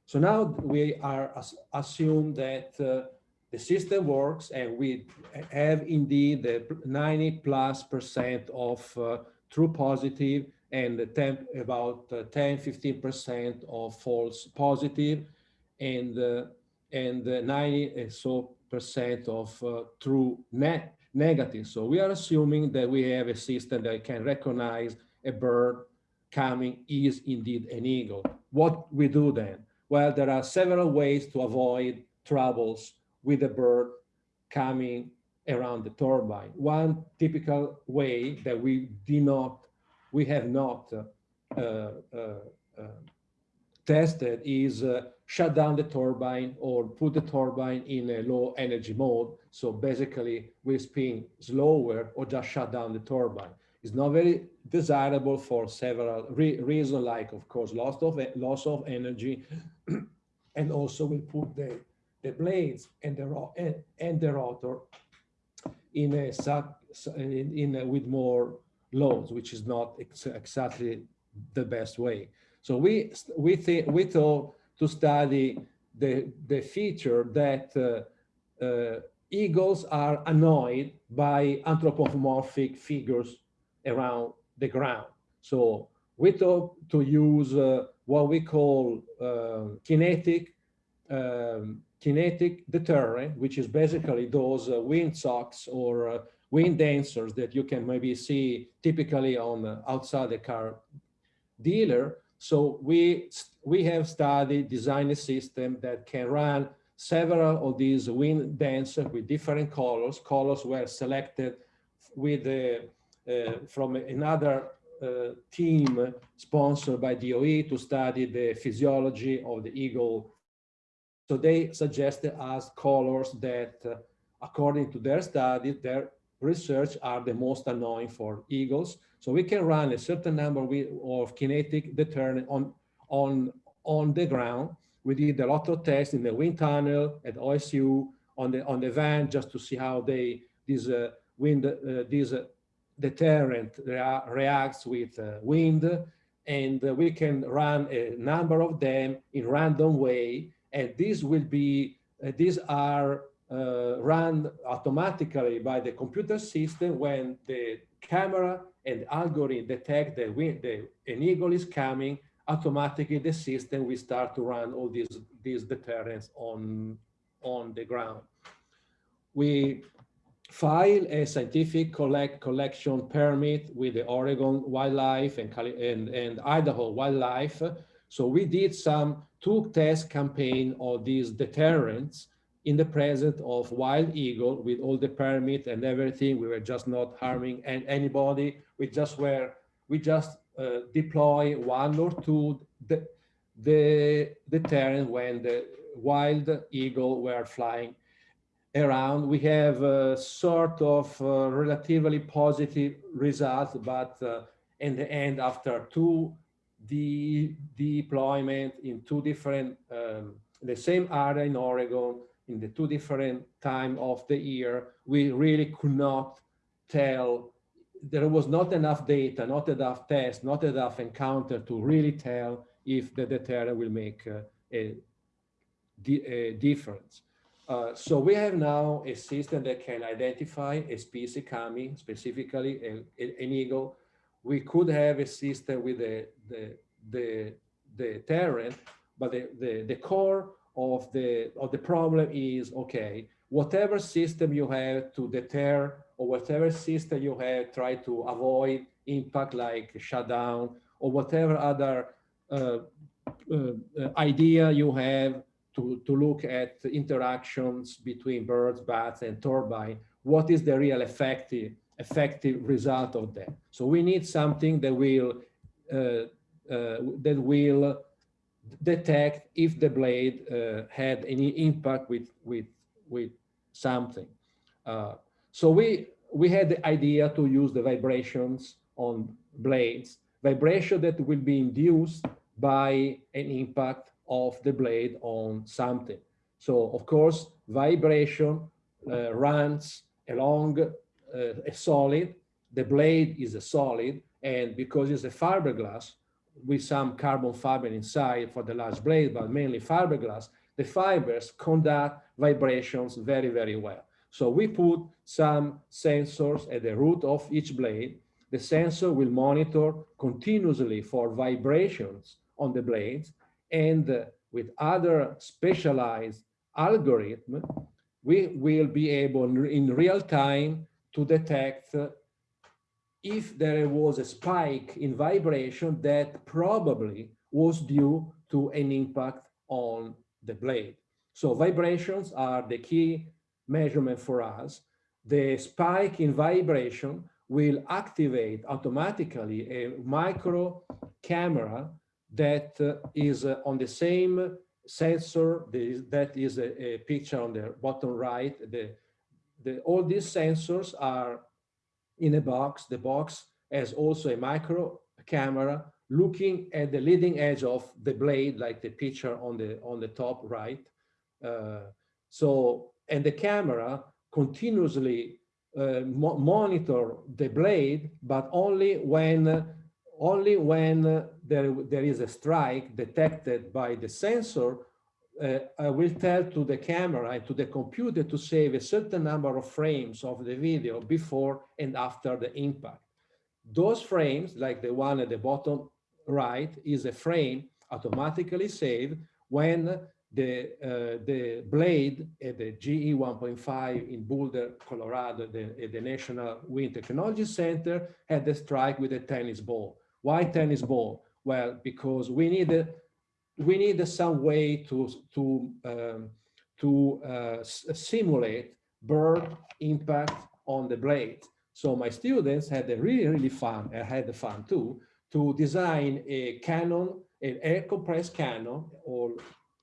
So now we are assume that uh, the system works and we have indeed the 90 plus percent of uh, true positive and 10, about uh, 10, 15 percent of false positive and uh, and 90 so percent of uh, true net negative. So we are assuming that we have a system that can recognize a bird coming is indeed an eagle. What we do then? Well, there are several ways to avoid troubles with a bird coming around the turbine. One typical way that we do not, we have not uh, uh, uh, tested is uh, shut down the turbine or put the turbine in a low energy mode. So basically we spin slower or just shut down the turbine. It's not very desirable for several re reasons, like of course loss of loss of energy, *clears throat* and also we put the the blades and the and, and the rotor in a suck in, in a, with more loads, which is not ex exactly the best way. So we we we thought to study the the feature that uh, uh, eagles are annoyed by anthropomorphic figures around the ground. So we thought to use uh, what we call uh, kinetic um, kinetic deterrent, which is basically those uh, wind socks or uh, wind dancers that you can maybe see typically on outside the car dealer. So we we have studied, designed a system that can run several of these wind dancers with different colors. Colors were selected with the uh, from another uh, team sponsored by DOE to study the physiology of the eagle. So they suggested us colors that, uh, according to their study, their research are the most annoying for eagles. So we can run a certain number of kinetic deterrent on, on, on the ground. We did a lot of tests in the wind tunnel at OSU on the on the van just to see how they these uh, wind uh, these uh, deterrent rea reacts with uh, wind and we can run a number of them in random way and these will be uh, these are uh, run automatically by the computer system when the camera and algorithm detect that wind, the, an eagle is coming automatically the system will start to run all these these deterrents on on the ground we file a scientific collect collection permit with the Oregon Wildlife and, and, and Idaho Wildlife. So we did some two test campaign of these deterrents in the presence of wild eagle with all the permit and everything. We were just not harming anybody. We just were, we just uh, deploy one or two the, the deterrent when the wild eagle were flying around. We have a sort of uh, relatively positive results, but uh, in the end, after two de deployment in two different, um, the same area in Oregon, in the two different time of the year, we really could not tell. There was not enough data, not enough tests, not enough encounter to really tell if the deterrent will make uh, a, a difference. Uh, so we have now a system that can identify a species coming, specifically a, a, an eagle. We could have a system with the, the, the, the deterrent, but the, the, the core of the, of the problem is, okay, whatever system you have to deter or whatever system you have, try to avoid impact like shutdown or whatever other uh, uh, idea you have to, to look at interactions between birds, bats, and turbine, what is the real effective, effective result of that? So we need something that will, uh, uh, that will detect if the blade uh, had any impact with, with, with something. Uh, so we, we had the idea to use the vibrations on blades, vibration that will be induced by an impact of the blade on something. So of course, vibration uh, runs along uh, a solid. The blade is a solid, and because it's a fiberglass with some carbon fiber inside for the large blade, but mainly fiberglass, the fibers conduct vibrations very, very well. So we put some sensors at the root of each blade. The sensor will monitor continuously for vibrations on the blades and with other specialized algorithm, we will be able in real time to detect if there was a spike in vibration that probably was due to an impact on the blade. So vibrations are the key measurement for us. The spike in vibration will activate automatically a micro camera that uh, is uh, on the same sensor that is a, a, picture on the bottom right the, the all these sensors are in a box the box has also a micro camera looking at the leading edge of the blade, like the picture on the on the top right. Uh, so, and the camera continuously uh, mo monitor the blade, but only when only when there, there is a strike detected by the sensor uh, I will tell to the camera and to the computer to save a certain number of frames of the video before and after the impact. Those frames, like the one at the bottom right, is a frame automatically saved when the, uh, the blade at the GE 1.5 in Boulder, Colorado, the, at the National Wind Technology Center had the strike with a tennis ball. Why tennis ball? Well, because we needed we need some way to to um, to uh, simulate bird impact on the blade. So my students had a really really fun. I had the fun too to design a cannon, an air compressed cannon, or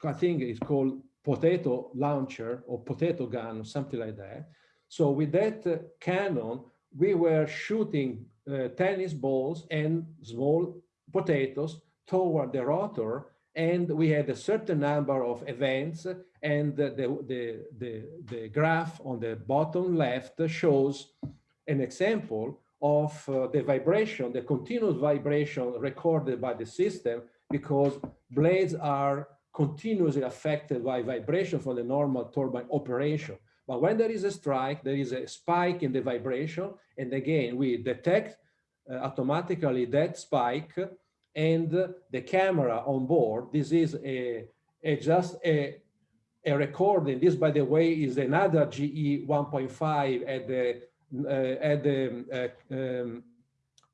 I think it's called potato launcher or potato gun or something like that. So with that uh, cannon, we were shooting uh, tennis balls and small potatoes toward the rotor and we had a certain number of events and the, the, the, the, graph on the bottom left shows an example of uh, the vibration, the continuous vibration recorded by the system because blades are continuously affected by vibration from the normal turbine operation. But when there is a strike, there is a spike in the vibration. And again, we detect uh, automatically that spike and the camera on board. This is a, a just a, a recording. This, by the way, is another GE 1.5 at the uh, at the uh, um,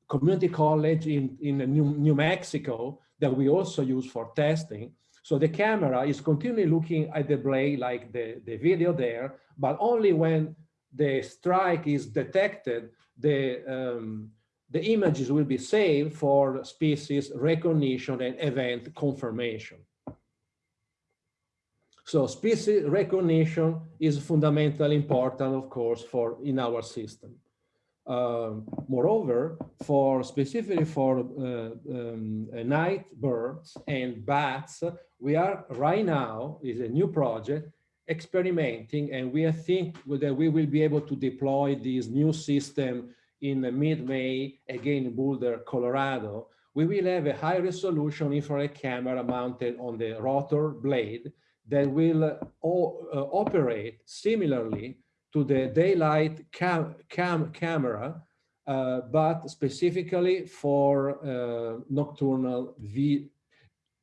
community college in in New, New Mexico that we also use for testing. So the camera is continually looking at the blade like the, the video there, but only when the strike is detected, the um, the images will be saved for species recognition and event confirmation. So species recognition is fundamentally important, of course, for in our system. Uh, moreover, for specifically for uh, um, night birds and bats, we are right now is a new project experimenting, and we think that we will be able to deploy this new system in mid-May, again in Boulder, Colorado, we will have a high resolution infrared camera mounted on the rotor blade that will uh, operate similarly to the daylight cam, cam camera, uh, but specifically for uh, nocturnal vi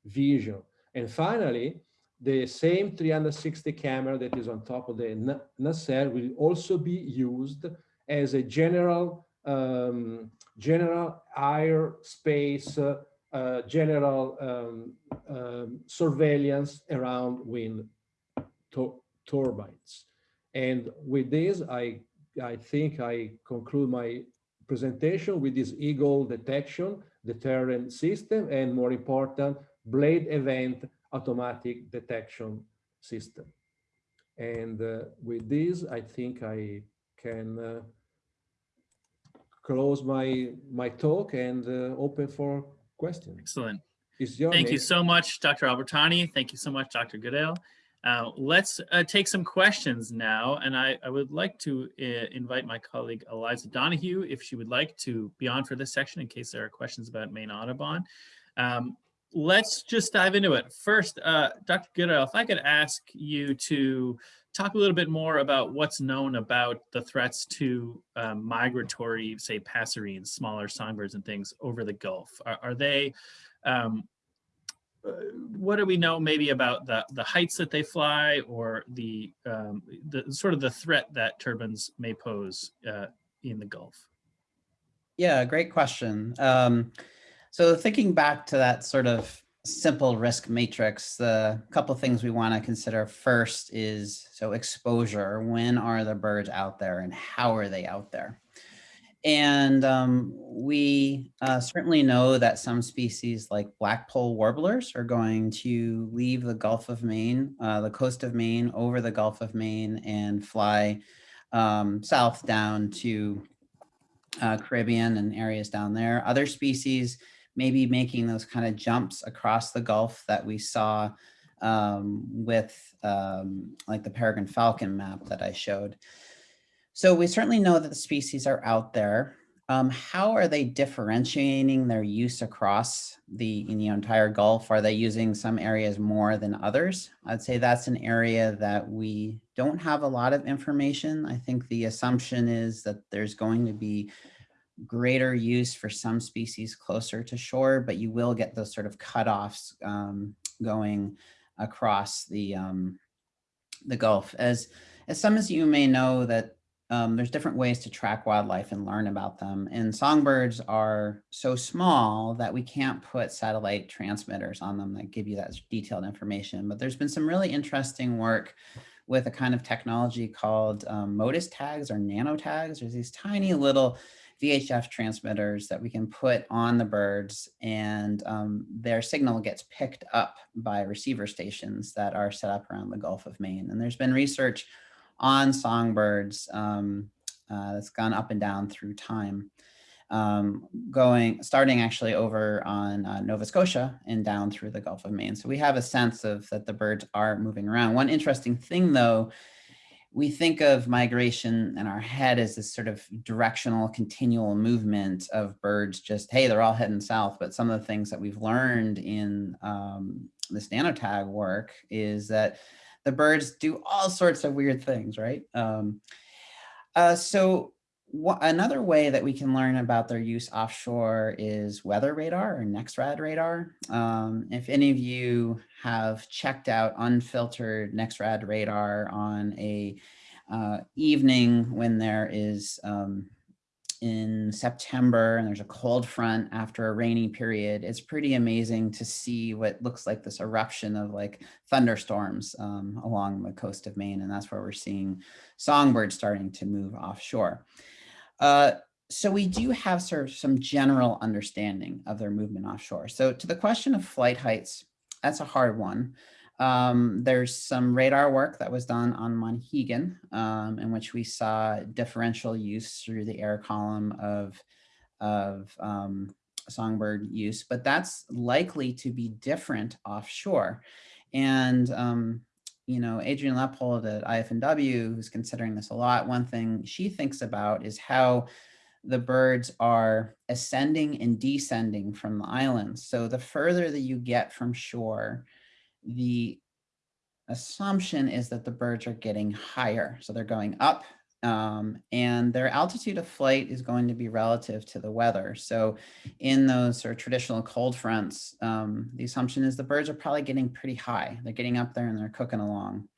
vision. And finally, the same 360 camera that is on top of the nacelle will also be used as a general um, general air space uh, uh, general um, um, surveillance around wind turbines. And with this, I, I think I conclude my presentation with this eagle detection, deterrent system, and more important, blade event automatic detection system. And uh, with this, I think I can uh, close my my talk and uh, open for questions. Excellent. Thank name. you so much, Dr. Albertani. Thank you so much, Dr. Goodale. Uh, let's uh, take some questions now, and I, I would like to uh, invite my colleague Eliza Donoghue if she would like to be on for this section in case there are questions about Maine Audubon. Um, let's just dive into it. First, uh, Dr. Goodale, if I could ask you to talk a little bit more about what's known about the threats to um, migratory, say, passerines, smaller songbirds and things over the Gulf. Are, are they, um, uh, what do we know maybe about the, the heights that they fly or the, um, the sort of the threat that turbines may pose uh, in the Gulf? Yeah, great question. Um, so thinking back to that sort of simple risk matrix, the couple things we want to consider first is so exposure. When are the birds out there and how are they out there? And um, we uh, certainly know that some species like blackpoll warblers are going to leave the Gulf of Maine, uh, the coast of Maine, over the Gulf of Maine and fly um, south down to uh, Caribbean and areas down there. Other species may be making those kind of jumps across the Gulf that we saw um, with um, like the peregrine falcon map that I showed. So we certainly know that the species are out there. Um, how are they differentiating their use across the you know, entire Gulf? Are they using some areas more than others? I'd say that's an area that we don't have a lot of information. I think the assumption is that there's going to be greater use for some species closer to shore, but you will get those sort of cutoffs um, going across the um, the Gulf. As as some of you may know that um, there's different ways to track wildlife and learn about them. And songbirds are so small that we can't put satellite transmitters on them that give you that detailed information. But there's been some really interesting work with a kind of technology called um, Motus tags or nano tags. There's these tiny little VHF transmitters that we can put on the birds and um, their signal gets picked up by receiver stations that are set up around the Gulf of Maine. And there's been research on songbirds um, uh, that's gone up and down through time. Um, going, starting actually over on uh, Nova Scotia and down through the Gulf of Maine. So we have a sense of that the birds are moving around. One interesting thing though we think of migration in our head as this sort of directional continual movement of birds just hey they're all heading south. But some of the things that we've learned in um, this nanotag work is that the birds do all sorts of weird things right? Um, uh, so another way that we can learn about their use offshore is weather radar or NEXRAD radar. Um, if any of you have checked out unfiltered NEXRAD radar on a uh, evening when there is um, in September and there's a cold front after a rainy period, it's pretty amazing to see what looks like this eruption of like thunderstorms um, along the coast of Maine. And that's where we're seeing songbirds starting to move offshore. Uh, so we do have sort of some general understanding of their movement offshore. So to the question of flight heights, that's a hard one. Um, there's some radar work that was done on Monhegan um, in which we saw differential use through the air column of, of um, songbird use, but that's likely to be different offshore. And um, you know, Adrienne Leppold at IF&W, who's considering this a lot, one thing she thinks about is how the birds are ascending and descending from the islands. So the further that you get from shore, the assumption is that the birds are getting higher. So they're going up um, and their altitude of flight is going to be relative to the weather. So in those sort of traditional cold fronts, um, the assumption is the birds are probably getting pretty high. They're getting up there and they're cooking along.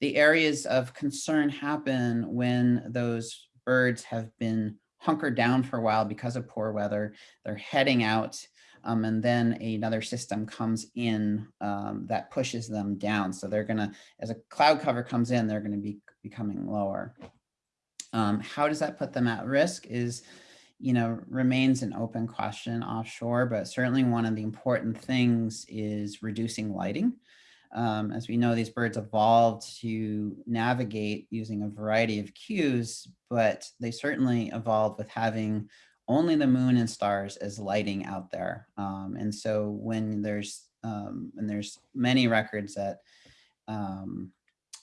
The areas of concern happen when those birds have been hunkered down for a while because of poor weather. They're heading out um, and then another system comes in um, that pushes them down. So they're gonna, as a cloud cover comes in, they're gonna be becoming lower. Um, how does that put them at risk is, you know, remains an open question offshore, but certainly one of the important things is reducing lighting. Um, as we know, these birds evolved to navigate using a variety of cues, but they certainly evolved with having only the moon and stars as lighting out there. Um, and so when there's, um, and there's many records at, um,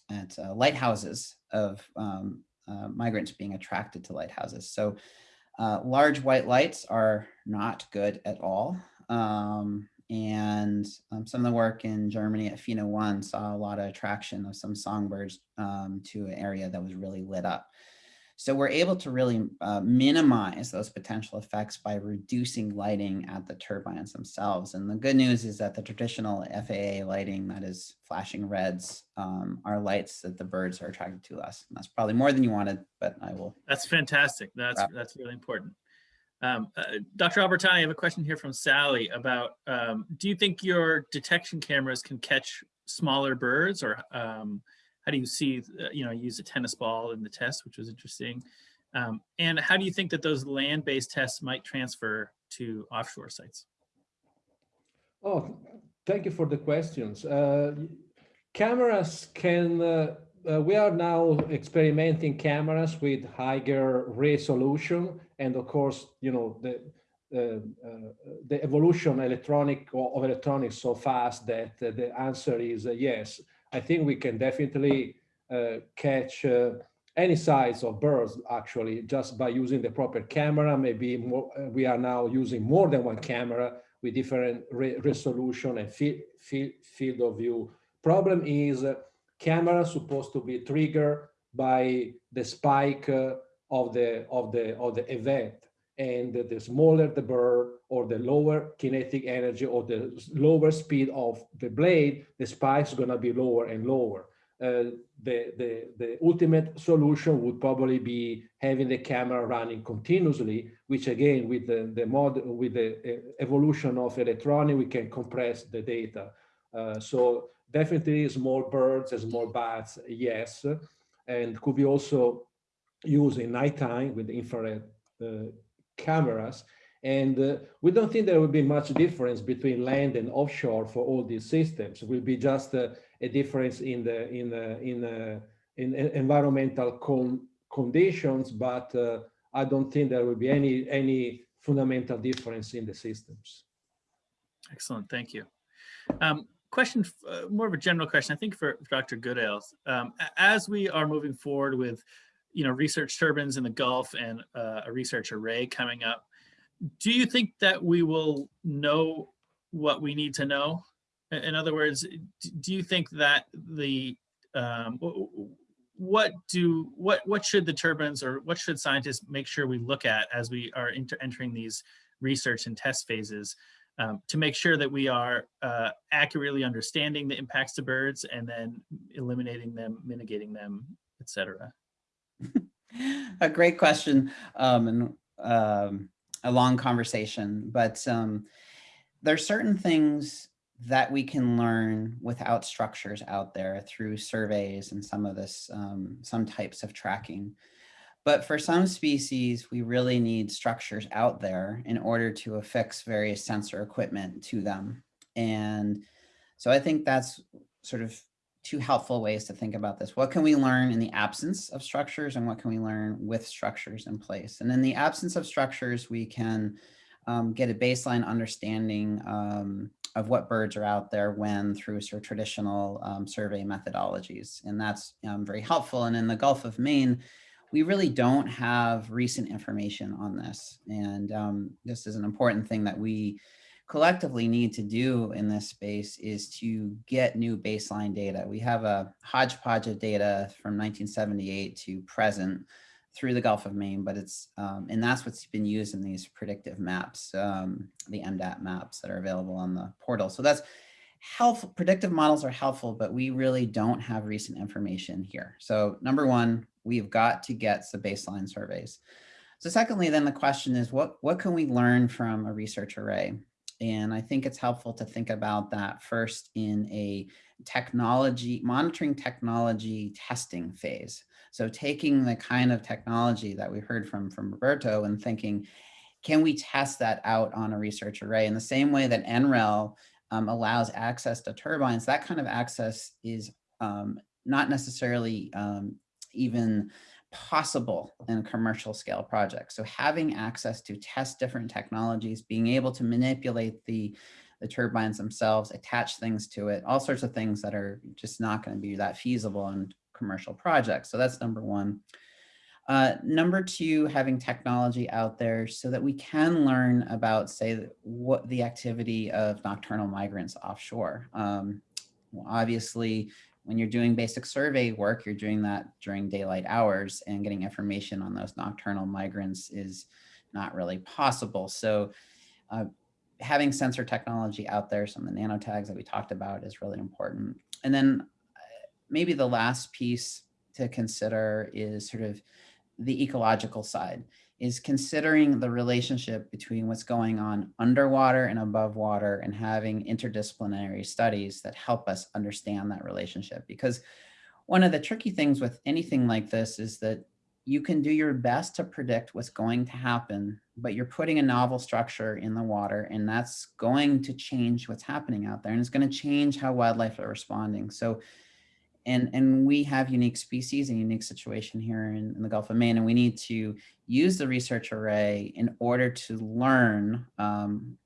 at uh, lighthouses of um, uh, migrants being attracted to lighthouses. So uh, large white lights are not good at all. Um, and um, some of the work in Germany at FINO 1 saw a lot of attraction of some songbirds um, to an area that was really lit up. So we're able to really uh, minimize those potential effects by reducing lighting at the turbines themselves. And the good news is that the traditional FAA lighting that is flashing reds um, are lights that the birds are attracted to less. And that's probably more than you wanted, but I will. That's fantastic. That's, that's really important. Um, uh, Dr. Albertani, I have a question here from Sally about, um, do you think your detection cameras can catch smaller birds or um, how do you see, uh, you know, use a tennis ball in the test, which was interesting. Um, and how do you think that those land-based tests might transfer to offshore sites? Oh, thank you for the questions. Uh, cameras can uh, uh, we are now experimenting cameras with higher resolution, and of course, you know the uh, uh, the evolution electronic of electronics so fast that the answer is yes. I think we can definitely uh, catch any size of birds actually just by using the proper camera. Maybe more, we are now using more than one camera with different re resolution and field, field, field of view. Problem is camera supposed to be triggered by the spike uh, of the of the of the event and the smaller the bird or the lower kinetic energy or the lower speed of the blade the spike is going to be lower and lower uh, the, the, the ultimate solution would probably be having the camera running continuously, which again, with the, the mod, with the uh, evolution of electronic, we can compress the data. Uh, so definitely small birds and small bats, yes, and could be also used in nighttime with infrared uh, cameras. And uh, we don't think there will be much difference between land and offshore for all these systems. It will be just uh, a difference in the in the, in uh, in environmental con conditions, but uh, I don't think there will be any any fundamental difference in the systems. Excellent, thank you. Um, question, uh, more of a general question, I think for, Dr. Goodale. Um, as we are moving forward with, you know, research turbines in the Gulf and uh, a research array coming up, do you think that we will know what we need to know in other words, do you think that the um, what do what what should the turbines or what should scientists make sure we look at as we are entering these research and test phases um, to make sure that we are uh, accurately understanding the impacts to birds and then eliminating them, mitigating them, etc. *laughs* a great question um, and um, a long conversation, but um, there are certain things that we can learn without structures out there through surveys and some of this, um, some types of tracking. But for some species, we really need structures out there in order to affix various sensor equipment to them. And so I think that's sort of two helpful ways to think about this. What can we learn in the absence of structures and what can we learn with structures in place? And in the absence of structures, we can um, get a baseline understanding um, of what birds are out there when through sort of traditional um, survey methodologies. And that's um, very helpful. And in the Gulf of Maine, we really don't have recent information on this. And um, this is an important thing that we collectively need to do in this space is to get new baseline data. We have a hodgepodge of data from 1978 to present through the Gulf of Maine, but it's, um, and that's what's been used in these predictive maps, um, the MDAT maps that are available on the portal. So that's helpful, predictive models are helpful, but we really don't have recent information here. So number one, we've got to get some baseline surveys. So secondly, then the question is, what, what can we learn from a research array? And I think it's helpful to think about that first in a technology, monitoring technology testing phase. So taking the kind of technology that we heard from, from Roberto and thinking, can we test that out on a research array in the same way that NREL um, allows access to turbines, that kind of access is um, not necessarily um, even possible in commercial scale project. So having access to test different technologies, being able to manipulate the, the turbines themselves, attach things to it, all sorts of things that are just not going to be that feasible in commercial projects. So that's number one. Uh, number two, having technology out there so that we can learn about, say, what the activity of nocturnal migrants offshore. Um, well, obviously, when you're doing basic survey work, you're doing that during daylight hours and getting information on those nocturnal migrants is not really possible. So uh, having sensor technology out there, some of the nano tags that we talked about is really important. And then maybe the last piece to consider is sort of the ecological side is considering the relationship between what's going on underwater and above water and having interdisciplinary studies that help us understand that relationship. Because one of the tricky things with anything like this is that you can do your best to predict what's going to happen, but you're putting a novel structure in the water and that's going to change what's happening out there and it's going to change how wildlife are responding. So and, and we have unique species and unique situation here in, in the Gulf of Maine, and we need to use the research array in order to learn um,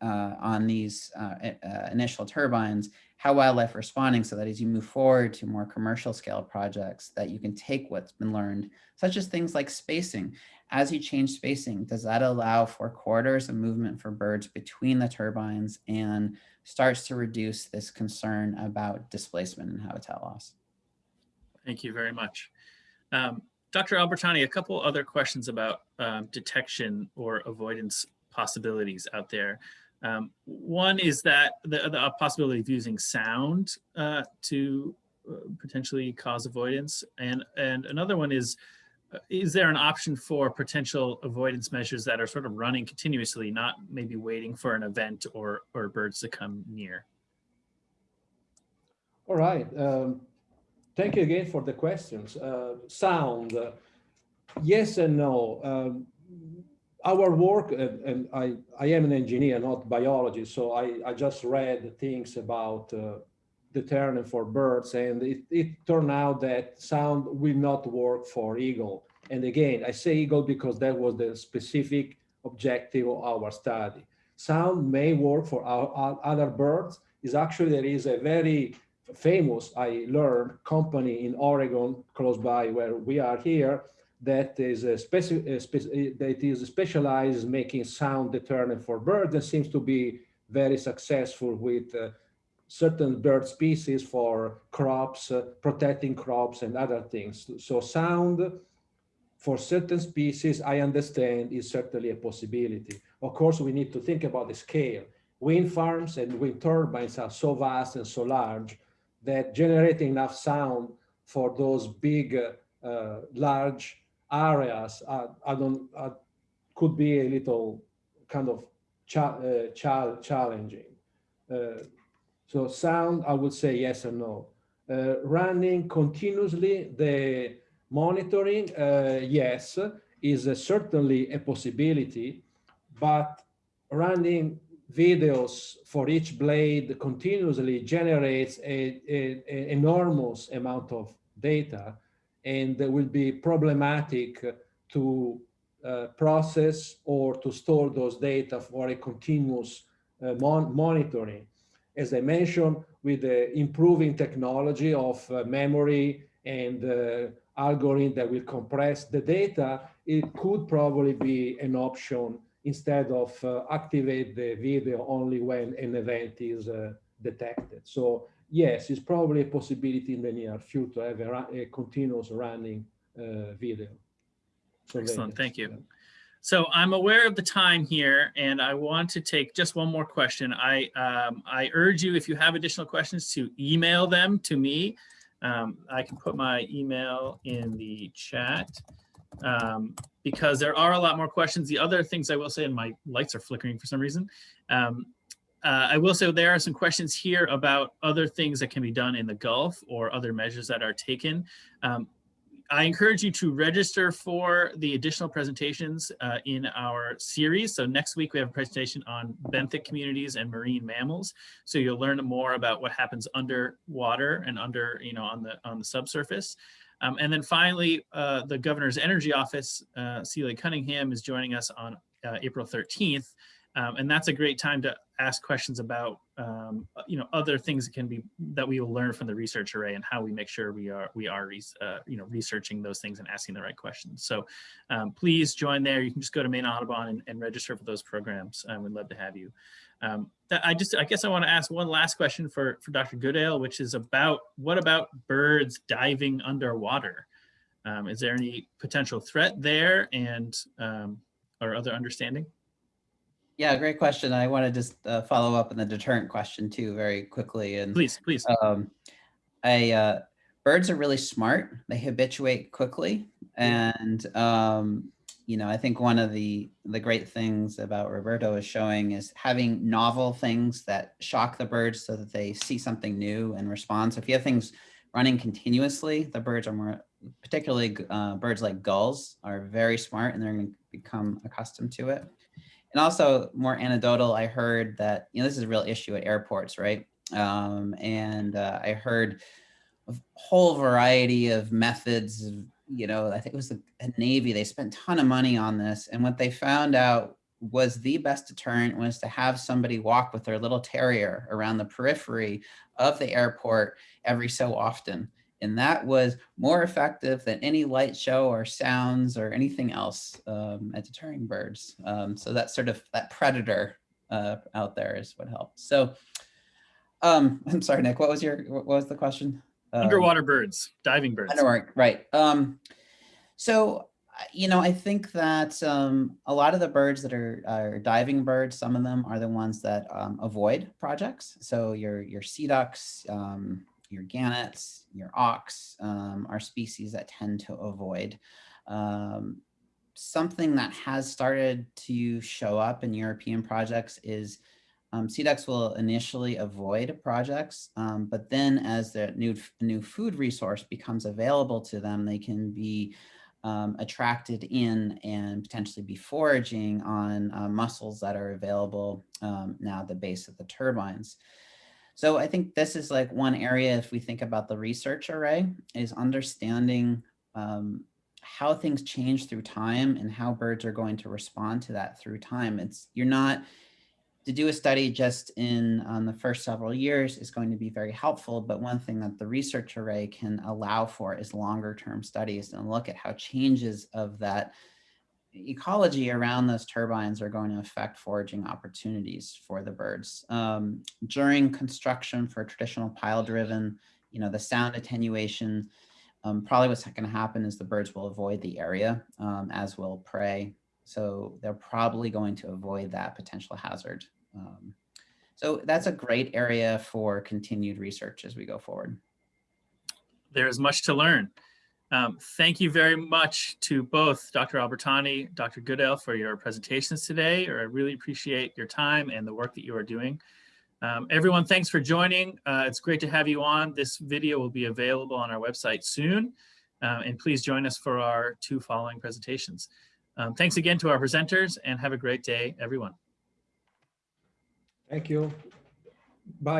uh, on these uh, uh, initial turbines, how wildlife responding so that as you move forward to more commercial scale projects that you can take what's been learned, such as things like spacing. As you change spacing, does that allow for corridors of movement for birds between the turbines and starts to reduce this concern about displacement and habitat loss? Thank you very much. Um, Dr. Albertani, a couple other questions about um, detection or avoidance possibilities out there. Um, one is that the, the possibility of using sound uh, to uh, potentially cause avoidance. And, and another one is, is there an option for potential avoidance measures that are sort of running continuously, not maybe waiting for an event or, or birds to come near? All right. Um, thank you again for the questions. Uh, sound, uh, yes and no. Um, our work, and, and, I, I am an engineer, not biologist, so I, I just read things about uh, deterrent for birds, and it, it turned out that sound will not work for eagle. And again, I say eagle because that was the specific objective of our study. Sound may work for our, our other birds. Is actually there is a very famous, I learned, company in Oregon, close by where we are here, that is a speci that is specialized making sound deterrent for birds and seems to be very successful with uh, certain bird species for crops, uh, protecting crops and other things. So sound for certain species, I understand, is certainly a possibility. Of course, we need to think about the scale. Wind farms and wind turbines are so vast and so large that generating enough sound for those big, uh, large areas are, I don't, are, could be a little kind of cha uh, cha challenging. Uh, so sound, I would say yes or no. Uh, running continuously the monitoring, uh, yes, is certainly a possibility, but running videos for each blade continuously generates a, a, a enormous amount of data and will be problematic to uh, process or to store those data for a continuous uh, mon monitoring. As I mentioned, with the improving technology of uh, memory and uh, algorithm that will compress the data, it could probably be an option instead of uh, activate the video only when an event is uh, detected. So yes, it's probably a possibility in the near future to have a, a continuous running uh, video. Excellent, thank you. So I'm aware of the time here and I want to take just one more question. I, um, I urge you, if you have additional questions, to email them to me. Um, I can put my email in the chat um, because there are a lot more questions. The other things I will say, and my lights are flickering for some reason, um, uh, I will say there are some questions here about other things that can be done in the Gulf or other measures that are taken. Um, I encourage you to register for the additional presentations uh, in our series. So next week we have a presentation on benthic communities and marine mammals. So you'll learn more about what happens underwater and under, you know, on the on the subsurface. Um, and then finally, uh, the governor's energy office, uh, Celina Cunningham, is joining us on uh, April 13th um, and that's a great time to ask questions about, um, you know, other things that can be that we will learn from the research array and how we make sure we are we are uh, you know researching those things and asking the right questions. So um, please join there. You can just go to Maine Audubon and, and register for those programs. Um, we'd love to have you. Um, I just I guess I want to ask one last question for for Dr. Goodale, which is about what about birds diving underwater? Um, is there any potential threat there and or other understanding? Yeah, great question. I want to just uh, follow up on the deterrent question too, very quickly. And please, please. Um, I uh, birds are really smart. They habituate quickly, and um, you know, I think one of the the great things about Roberto is showing is having novel things that shock the birds so that they see something new and respond. So if you have things running continuously, the birds are more, particularly uh, birds like gulls, are very smart and they're going to become accustomed to it. And also more anecdotal, I heard that, you know, this is a real issue at airports, right? Um, and uh, I heard a whole variety of methods. of, You know, I think it was the Navy. They spent a ton of money on this, and what they found out was the best deterrent was to have somebody walk with their little terrier around the periphery of the airport every so often. And that was more effective than any light show or sounds or anything else um, at deterring birds. Um, so that sort of that predator uh, out there is what helped. So um, *laughs* I'm sorry, Nick, what was your, what was the question? Um, Underwater birds, diving birds. Underwater, right. Um, so, you know, I think that um, a lot of the birds that are, are diving birds, some of them are the ones that um, avoid projects. So your, your sea ducks, um, your gannets, your auks um, are species that tend to avoid. Um, something that has started to show up in European projects is um, ducks will initially avoid projects, um, but then as the new, new food resource becomes available to them, they can be um, attracted in and potentially be foraging on uh, mussels that are available um, now at the base of the turbines. So I think this is like one area, if we think about the research array, is understanding um, how things change through time and how birds are going to respond to that through time. It's you're not to do a study just in um, the first several years is going to be very helpful. But one thing that the research array can allow for is longer term studies and look at how changes of that ecology around those turbines are going to affect foraging opportunities for the birds. Um, during construction for traditional pile driven, you know, the sound attenuation, um, probably what's going to happen is the birds will avoid the area um, as will prey. So they're probably going to avoid that potential hazard. Um, so that's a great area for continued research as we go forward. There is much to learn. Um, thank you very much to both Dr. Albertani, Dr. Goodale for your presentations today. Or I really appreciate your time and the work that you are doing. Um, everyone, thanks for joining. Uh, it's great to have you on. This video will be available on our website soon. Uh, and please join us for our two following presentations. Um, thanks again to our presenters and have a great day, everyone. Thank you. Bye.